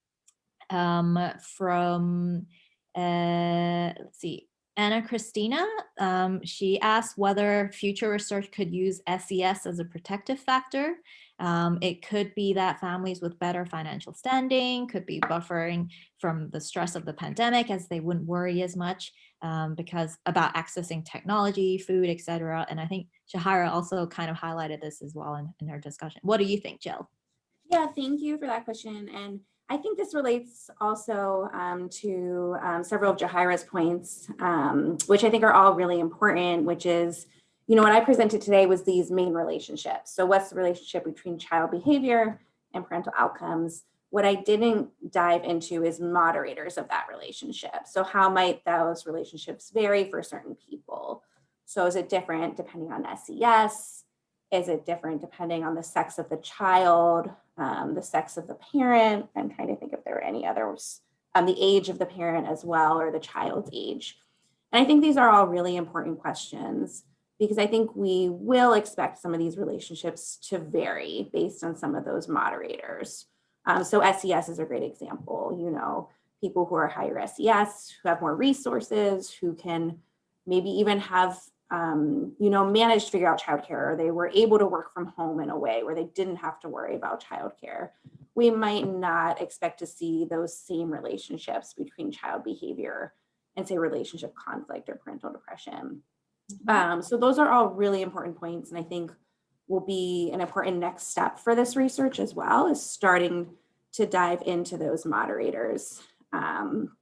A: um, from, uh, let's see, Anna Christina, um, she asked whether future research could use SES as a protective factor. Um, it could be that families with better financial standing could be buffering from the stress of the pandemic as they wouldn't worry as much um, because about accessing technology, food, etc. And I think Jahara also kind of highlighted this as well in, in her discussion. What do you think, Jill?
B: Yeah, thank you for that question. And I think this relates also um, to um, several of Jahira's points, um, which I think are all really important, which is, you know, what I presented today was these main relationships. So what's the relationship between child behavior and parental outcomes? What I didn't dive into is moderators of that relationship. So how might those relationships vary for certain people? So is it different depending on SES? Is it different depending on the sex of the child, um, the sex of the parent? I'm trying to think if there are any others, um, the age of the parent as well, or the child's age. And I think these are all really important questions because I think we will expect some of these relationships to vary based on some of those moderators. Um, so SES is a great example, you know, people who are higher SES, who have more resources, who can maybe even have um, you know, managed to figure out childcare or they were able to work from home in a way where they didn't have to worry about childcare, we might not expect to see those same relationships between child behavior and say relationship conflict or parental depression. Mm-hmm. Um, so those are all really important points and I think will be an important next step for this research as well is starting to dive into those moderators. Um,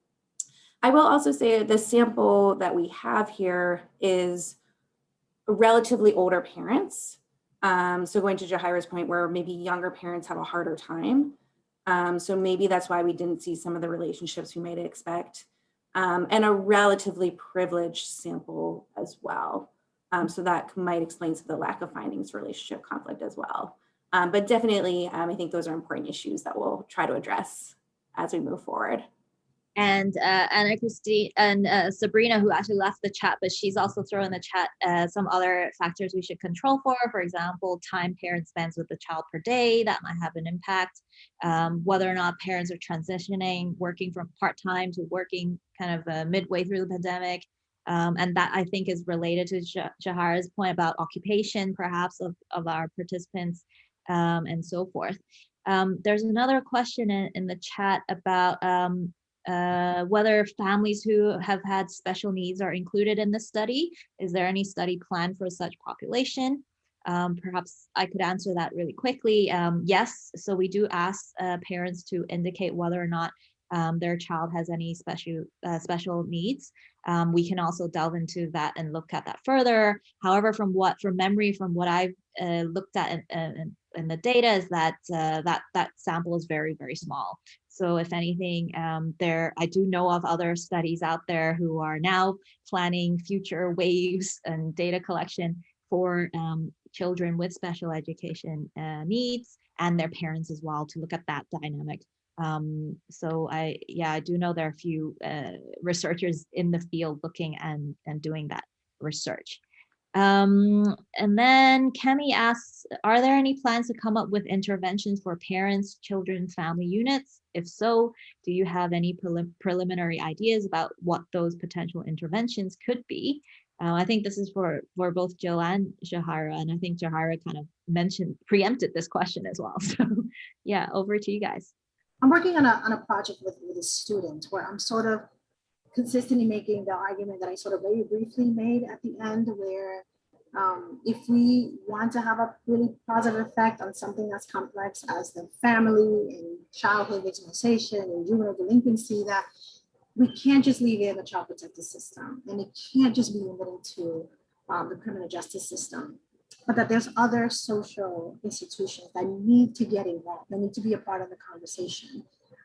B: I will also say the sample that we have here is relatively older parents. Um, so going to Jahira's point where maybe younger parents have a harder time. Um, so maybe that's why we didn't see some of the relationships we might expect. Um, and a relatively privileged sample as well. Um, so that might explain some of the lack of findings relationship conflict as well. Um, but definitely, um, I think those are important issues that we'll try to address as we move forward
A: and uh, Anna Christine and uh, Sabrina, who actually left the chat, but she's also thrown in the chat uh, some other factors we should control for. For example, time parent spends with the child per day that might have an impact. Um, whether or not parents are transitioning, working from part time to working kind of uh, midway through the pandemic. Um, and that I think is related to Jahara's point about occupation, perhaps of, of our participants um, and so forth. Um, there's another question in, in the chat about um, uh, whether families who have had special needs are included in the study. Is there any study planned for such population? Um, perhaps I could answer that really quickly. Um, yes, so we do ask uh, parents to indicate whether or not um, their child has any special uh, special needs. Um, we can also delve into that and look at that further. However, from what from memory, from what I've uh, looked at and, and in the data is that uh, that that sample is very very small. So if anything, um, there I do know of other studies out there who are now planning future waves and data collection for um, children with special education uh, needs and their parents as well to look at that dynamic. Um, so I, yeah, I do know there are a few uh, researchers in the field looking and, and doing that research. Um, and then Kemi asks, are there any plans to come up with interventions for parents, children, family units? If so, do you have any prelim preliminary ideas about what those potential interventions could be? Uh, I think this is for, for both Jill and Jahara, and I think Jahara kind of mentioned, preempted this question as well. So yeah, over to you guys.
C: I'm working on a, on a project with, with a student where I'm sort of consistently making the argument that I sort of very briefly made at the end where um, if we want to have a really positive effect on something as complex as the family and childhood victimization and juvenile delinquency, that we can't just leave it in the child protective system and it can't just be limited to um, the criminal justice system, but that there's other social institutions that need to get involved, that need to be a part of the conversation.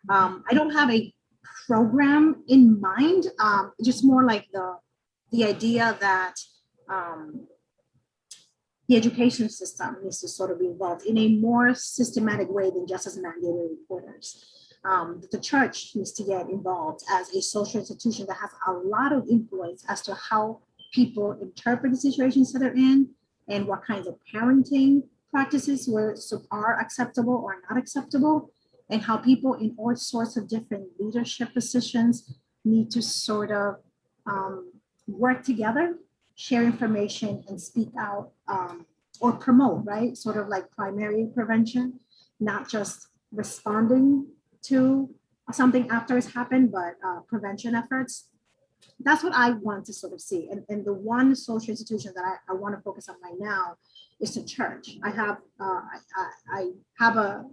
C: Um, I don't have a program in mind, um, just more like the, the idea that um, the education system needs to sort of be involved in a more systematic way than just as mandated reporters. Um, the church needs to get involved as a social institution that has a lot of influence as to how people interpret the situations that they're in and what kinds of parenting practices were so are acceptable or not acceptable and how people in all sorts of different leadership positions need to sort of um, work together, share information and speak out um, or promote, right? Sort of like primary prevention, not just responding to something after it's happened, but uh, prevention efforts. That's what I want to sort of see. And, and the one social institution that I, I want to focus on right now is the church. I have uh, I, I, I have a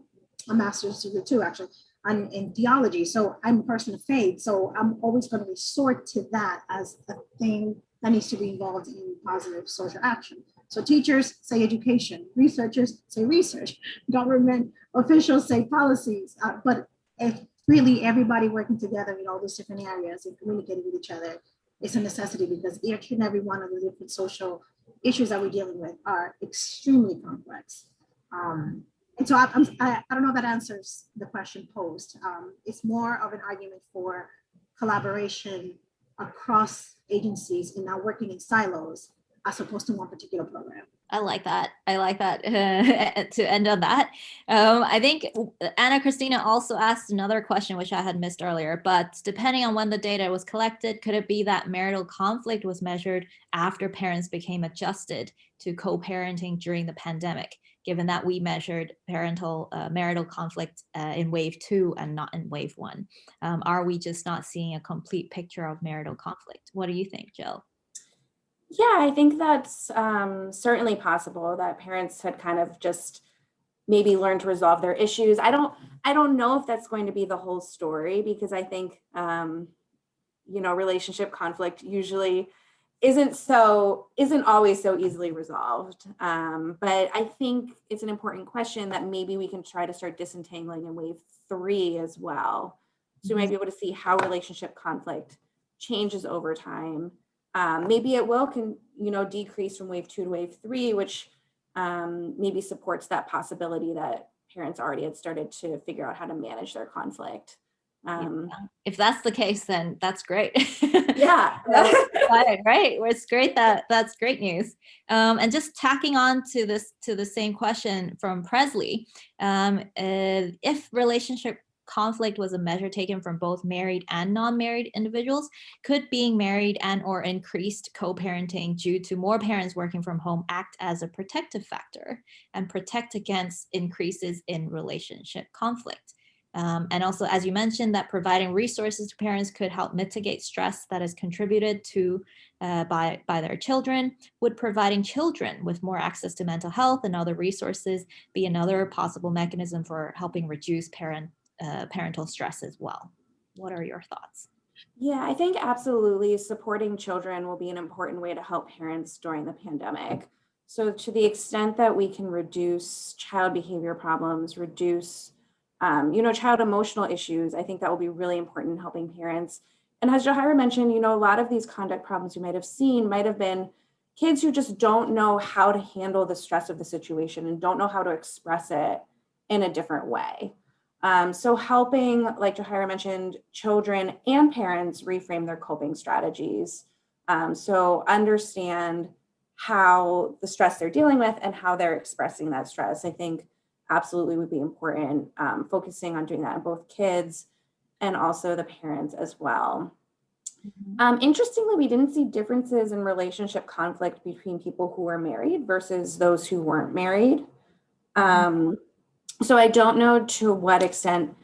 C: a master's degree too, actually, on, in theology. So I'm a person of faith. So I'm always going to resort to that as a thing that needs to be involved in positive social action. So teachers say education, researchers say research, government officials say policies, uh, but if really everybody working together in all these different areas and communicating with each other is a necessity because each and every one of the different social issues that we're dealing with are extremely complex. Um, so I, I'm, I, I don't know if that answers the question posed. Um, it's more of an argument for collaboration across agencies and not working in silos as opposed to one particular program.
A: I like that. I like that uh, to end on that. Um, I think Anna Christina also asked another question, which I had missed earlier, but depending on when the data was collected, could it be that marital conflict was measured after parents became adjusted to co-parenting during the pandemic? Given that we measured parental uh, marital conflict uh, in wave two and not in wave one? Um, are we just not seeing a complete picture of marital conflict? What do you think, Jill?
B: Yeah, I think that's um, certainly possible that parents had kind of just maybe learned to resolve their issues. I don't, I don't know if that's going to be the whole story because I think, um, you know, relationship conflict usually isn't so isn't always so easily resolved. Um, but i think it's an important question that maybe we can try to start disentangling in wave three as well. So we might be able to see how relationship conflict changes over time. Um, maybe it will can you know decrease from wave two to wave three which um, maybe supports that possibility that parents already had started to figure out how to manage their conflict um,
A: if that's the case, then that's great.
B: yeah.
A: right. Well, it's great that that's great news. Um, and just tacking on to this to the same question from Presley, um, uh, if relationship conflict was a measure taken from both married and non-married individuals, could being married and or increased co-parenting due to more parents working from home act as a protective factor and protect against increases in relationship conflict? Um, and also, as you mentioned, that providing resources to parents could help mitigate stress that is contributed to uh, by, by their children. Would providing children with more access to mental health and other resources be another possible mechanism for helping reduce parent, uh, parental stress as well? What are your thoughts?
B: Yeah, I think absolutely supporting children will be an important way to help parents during the pandemic. So to the extent that we can reduce child behavior problems, reduce, um, you know, child emotional issues, I think that will be really important in helping parents. And as Jahira mentioned, you know, a lot of these conduct problems you might have seen might have been kids who just don't know how to handle the stress of the situation and don't know how to express it in a different way. Um, so helping, like Jahira mentioned, children and parents reframe their coping strategies. Um, so understand how the stress they're dealing with and how they're expressing that stress, I think absolutely would be important, um, focusing on doing that in both kids and also the parents as well. Um, interestingly, we didn't see differences in relationship conflict between people who were married versus those who weren't married. Um, so I don't know to what extent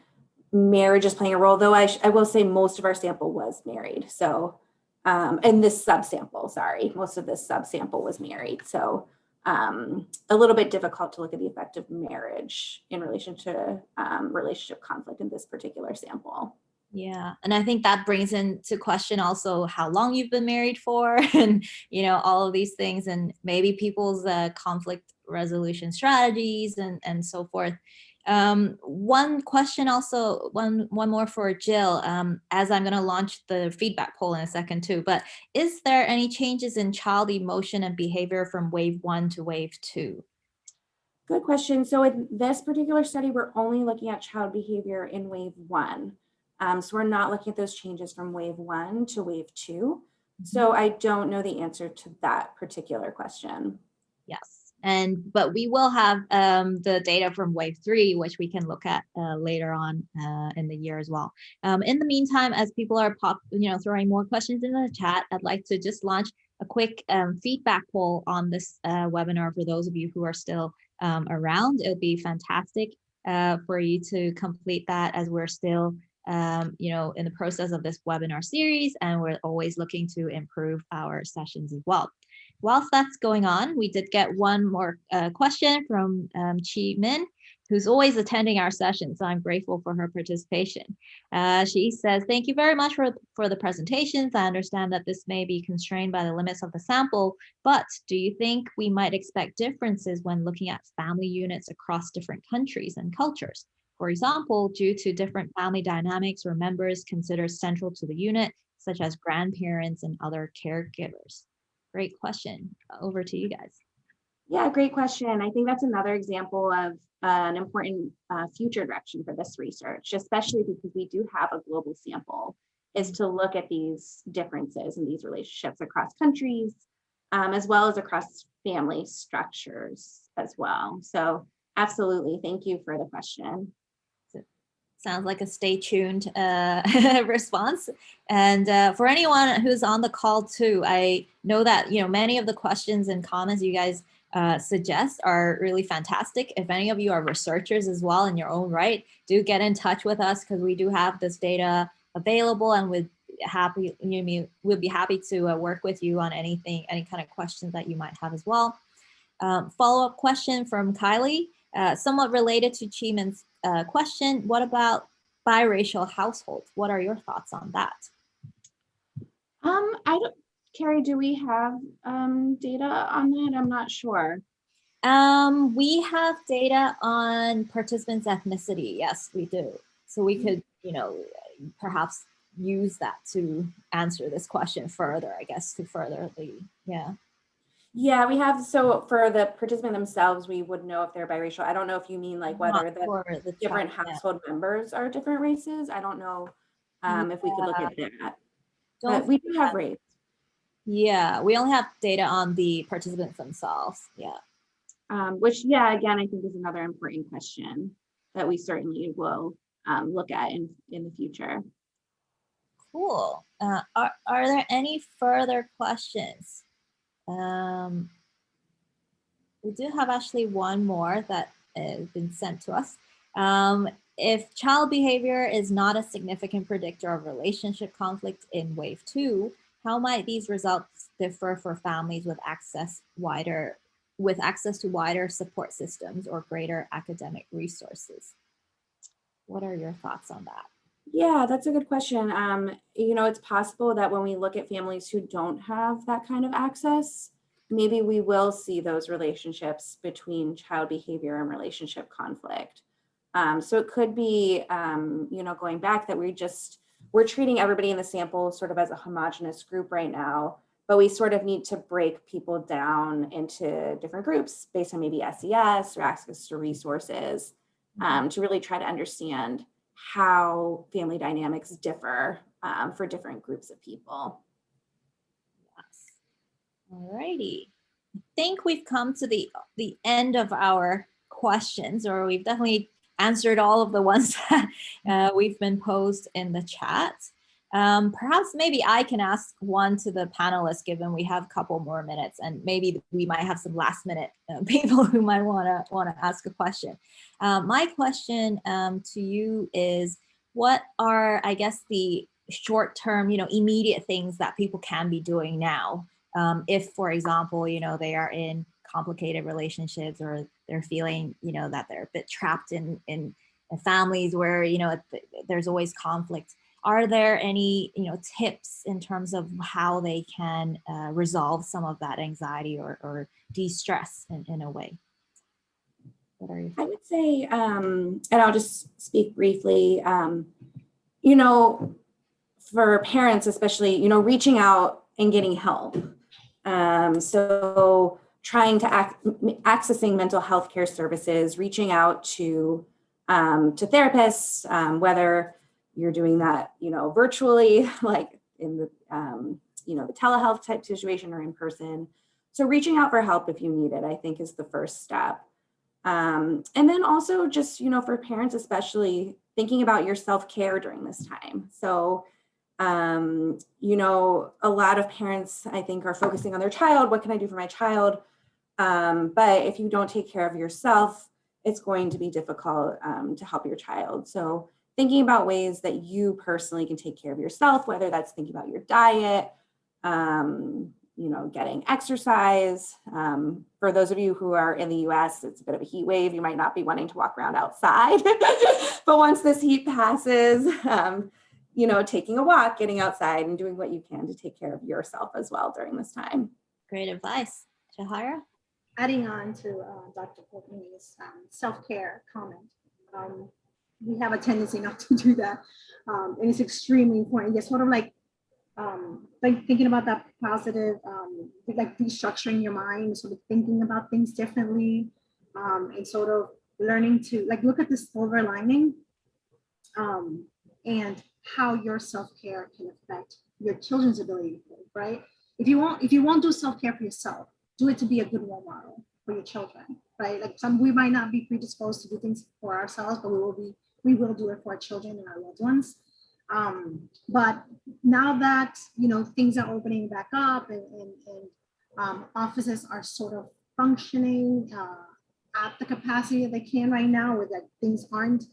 B: marriage is playing a role, though I, I will say most of our sample was married. So, um, and this subsample, sorry, most of this subsample was married. So um, a little bit difficult to look at the effect of marriage in relation to um, relationship conflict in this particular sample.
A: Yeah, and I think that brings into question also how long you've been married for and, you know, all of these things and maybe people's uh, conflict resolution strategies and, and so forth. Um, one question also, one, one more for Jill, um, as I'm going to launch the feedback poll in a second too, but is there any changes in child emotion and behavior from wave one to wave two?
B: Good question. So in this particular study, we're only looking at child behavior in wave one. Um, so we're not looking at those changes from wave one to wave 2 So I don't know the answer to that particular question.
A: Yes. And but we will have um, the data from wave three, which we can look at uh, later on uh, in the year as well. Um, in the meantime, as people are pop, you know, throwing more questions in the chat, I'd like to just launch a quick um, feedback poll on this uh, webinar for those of you who are still um, around. It would be fantastic uh, for you to complete that as we're still um, you know, in the process of this webinar series, and we're always looking to improve our sessions as well whilst that's going on, we did get one more uh, question from um, Chi Min, who's always attending our sessions. So I'm grateful for her participation. Uh, she says, thank you very much for, for the presentations. I understand that this may be constrained by the limits of the sample, but do you think we might expect differences when looking at family units across different countries and cultures? For example, due to different family dynamics or members considered central to the unit, such as grandparents and other caregivers. Great question. Over to you guys.
B: Yeah, great question. I think that's another example of uh, an important uh, future direction for this research, especially because we do have a global sample, is to look at these differences in these relationships across countries, um, as well as across family structures as well. So absolutely, thank you for the question
A: sounds like a stay tuned uh, response. And uh, for anyone who's on the call too, I know that, you know, many of the questions and comments you guys uh, suggest are really fantastic. If any of you are researchers as well in your own right, do get in touch with us because we do have this data available and we'd happy, you know, we'll be happy to uh, work with you on anything, any kind of questions that you might have as well. Um, Follow-up question from Kylie, uh, somewhat related to Chi Min's uh, question, what about biracial households? What are your thoughts on that?
B: Um, I don't, Carrie, do we have um, data on that? I'm not sure.
A: Um, we have data on participants' ethnicity. Yes, we do. So we could, you know, perhaps use that to answer this question further, I guess, to further the, yeah.
B: Yeah, we have, so for the participant themselves, we would know if they're biracial. I don't know if you mean like whether the, the different child, household yeah. members are different races. I don't know um, if we could look at that. But we do have race.
A: Yeah, we only have data on the participants themselves. Yeah.
B: Um, which, yeah, again, I think is another important question that we certainly will um, look at in, in the future.
A: Cool. Uh, are, are there any further questions? Um, we do have actually one more that has been sent to us. Um, if child behavior is not a significant predictor of relationship conflict in wave two, how might these results differ for families with access wider with access to wider support systems or greater academic resources? What are your thoughts on that?
B: Yeah, that's a good question. Um, you know, it's possible that when we look at families who don't have that kind of access, maybe we will see those relationships between child behavior and relationship conflict. Um, so it could be, um, you know, going back that we just, we're treating everybody in the sample sort of as a homogenous group right now, but we sort of need to break people down into different groups based on maybe SES or access to resources um, to really try to understand how family dynamics differ um, for different groups of people.
A: Yes. Alrighty. I think we've come to the the end of our questions, or we've definitely answered all of the ones that uh, we've been posed in the chat. Um, perhaps maybe I can ask one to the panelists, given we have a couple more minutes, and maybe we might have some last minute uh, people who might want to want to ask a question. Um, my question um, to you is, what are, I guess, the short term, you know, immediate things that people can be doing now? Um, if, for example, you know, they are in complicated relationships or they're feeling, you know, that they're a bit trapped in, in, in families where, you know, there's always conflict. Are there any, you know, tips in terms of how they can uh, resolve some of that anxiety or, or de-stress in, in a way? What are your
B: I would say, um, and I'll just speak briefly, um, you know, for parents especially, you know, reaching out and getting help. Um, so trying to ac accessing mental health care services, reaching out to um, to therapists, um, whether you're doing that, you know, virtually, like in the, um, you know, the telehealth type situation or in person. So reaching out for help if you need it, I think is the first step. Um, and then also just, you know, for parents, especially thinking about your self-care during this time. So, um, you know, a lot of parents, I think, are focusing on their child. What can I do for my child? Um, but if you don't take care of yourself, it's going to be difficult um, to help your child. So thinking about ways that you personally can take care of yourself, whether that's thinking about your diet, um, you know, getting exercise. Um, for those of you who are in the US, it's a bit of a heat wave. You might not be wanting to walk around outside, but once this heat passes, um, you know, taking a walk, getting outside and doing what you can to take care of yourself as well during this time.
A: Great advice. Jahara?
C: Adding on to uh, Dr. Portnoy's um, self-care comment, um, we have a tendency not to do that. Um, and it's extremely important. It's sort of like um, like thinking about that positive, um, like restructuring your mind, sort of thinking about things differently, um, and sort of learning to like look at the silver lining um, and how your self-care can affect your children's ability to right? If you won't, if you won't do self-care for yourself, do it to be a good role model for your children, right? Like some, we might not be predisposed to do things for ourselves, but we will be, we will do it for our children and our loved ones. Um, but now that, you know, things are opening back up and, and, and um, offices are sort of functioning uh, at the capacity that they can right now, where that things aren't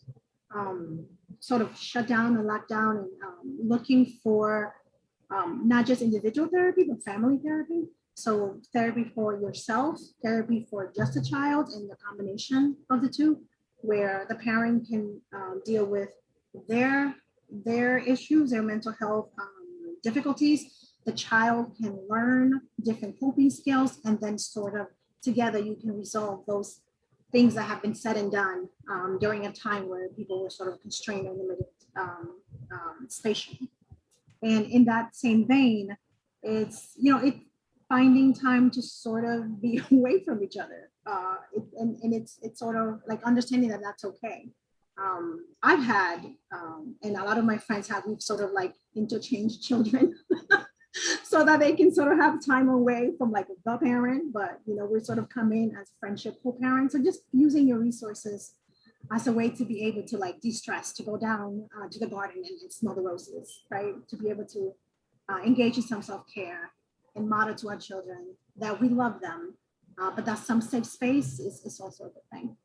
C: um, sort of shut down and locked down and um, looking for um, not just individual therapy, but family therapy. So therapy for yourself, therapy for just a child, and the combination of the two, where the parent can um, deal with their their issues, their mental health um, difficulties. The child can learn different coping skills, and then sort of together you can resolve those things that have been said and done um, during a time where people were sort of constrained and limited um, um, spatially. And in that same vein, it's, you know, it finding time to sort of be away from each other. Uh, it, and, and it's, it's sort of like understanding that that's okay. Um, I've had, um, and a lot of my friends have, we've sort of like interchanged children so that they can sort of have time away from like the parent, but you know, we sort of come in as friendship co-parents. So just using your resources as a way to be able to like de-stress, to go down uh, to the garden and, and, smell the roses, right? To be able to uh, engage in some self-care and model to our children that we love them, uh, but that some safe space is, is also a good thing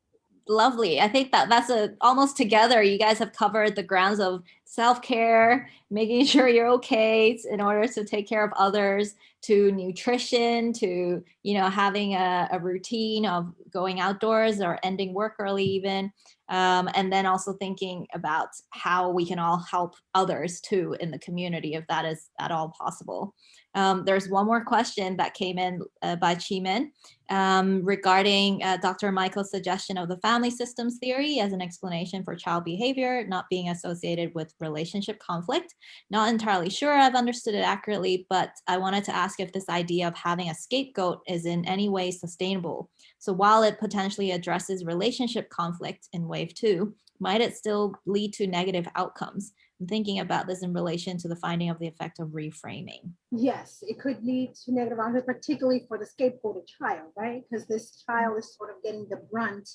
A: lovely. I think that that's a almost together. You guys have covered the grounds of self-care, making sure you're okay in order to take care of others, to nutrition to you know having a, a routine of going outdoors or ending work early even um, and then also thinking about how we can all help others too in the community if that is at all possible um, there's one more question that came in uh, by Chimin um, regarding uh, Dr. Michael's suggestion of the family systems theory as an explanation for child behavior not being associated with relationship conflict. Not entirely sure I've understood it accurately, but I wanted to ask if this idea of having a scapegoat is in any way sustainable. So while it potentially addresses relationship conflict in wave two, might it still lead to negative outcomes? I'm thinking about this in relation to the finding of the effect of reframing.
C: Yes, it could lead to negative outcomes, particularly for the scapegoated child, right? Because this child is sort of getting the brunt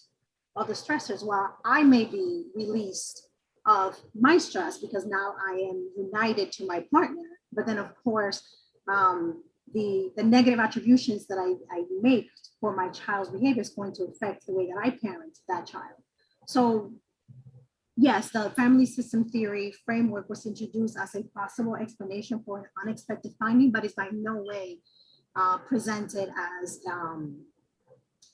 C: of the stressors while I may be released of my stress because now I am united to my partner. But then of course, um, the, the negative attributions that I, I make for my child's behavior is going to affect the way that I parent that child. So yes, the family system theory framework was introduced as a possible explanation for an unexpected finding, but it's by no way uh, presented as um,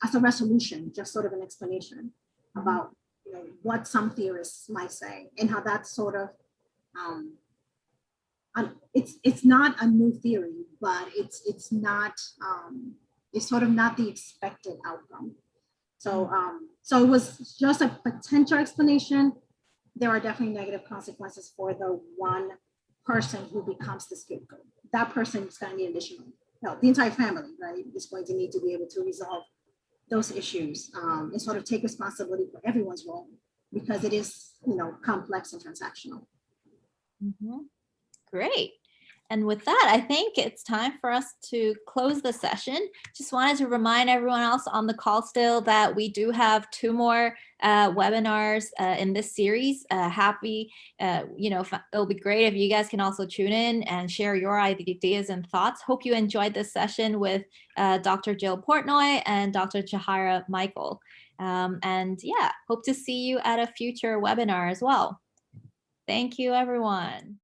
C: as a resolution, just sort of an explanation about you know, what some theorists might say and how that's sort of um, um, it's it's not a new theory, but it's it's not um, it's sort of not the expected outcome. So um, so it was just a potential explanation. There are definitely negative consequences for the one person who becomes the scapegoat. That person is going to need additional help. The entire family, right, is going to need to be able to resolve those issues um, and sort of take responsibility for everyone's role because it is, you know, complex and transactional.
A: Mhm. Great. And with that, I think it's time for us to close the session. Just wanted to remind everyone else on the call still that we do have two more uh, webinars uh, in this series. Uh, happy, uh, you know, it'll be great if you guys can also tune in and share your ideas and thoughts. Hope you enjoyed this session with uh, Dr. Jill Portnoy and Dr. Jahara Michael. Um, and yeah, hope to see you at a future webinar as well. Thank you, everyone.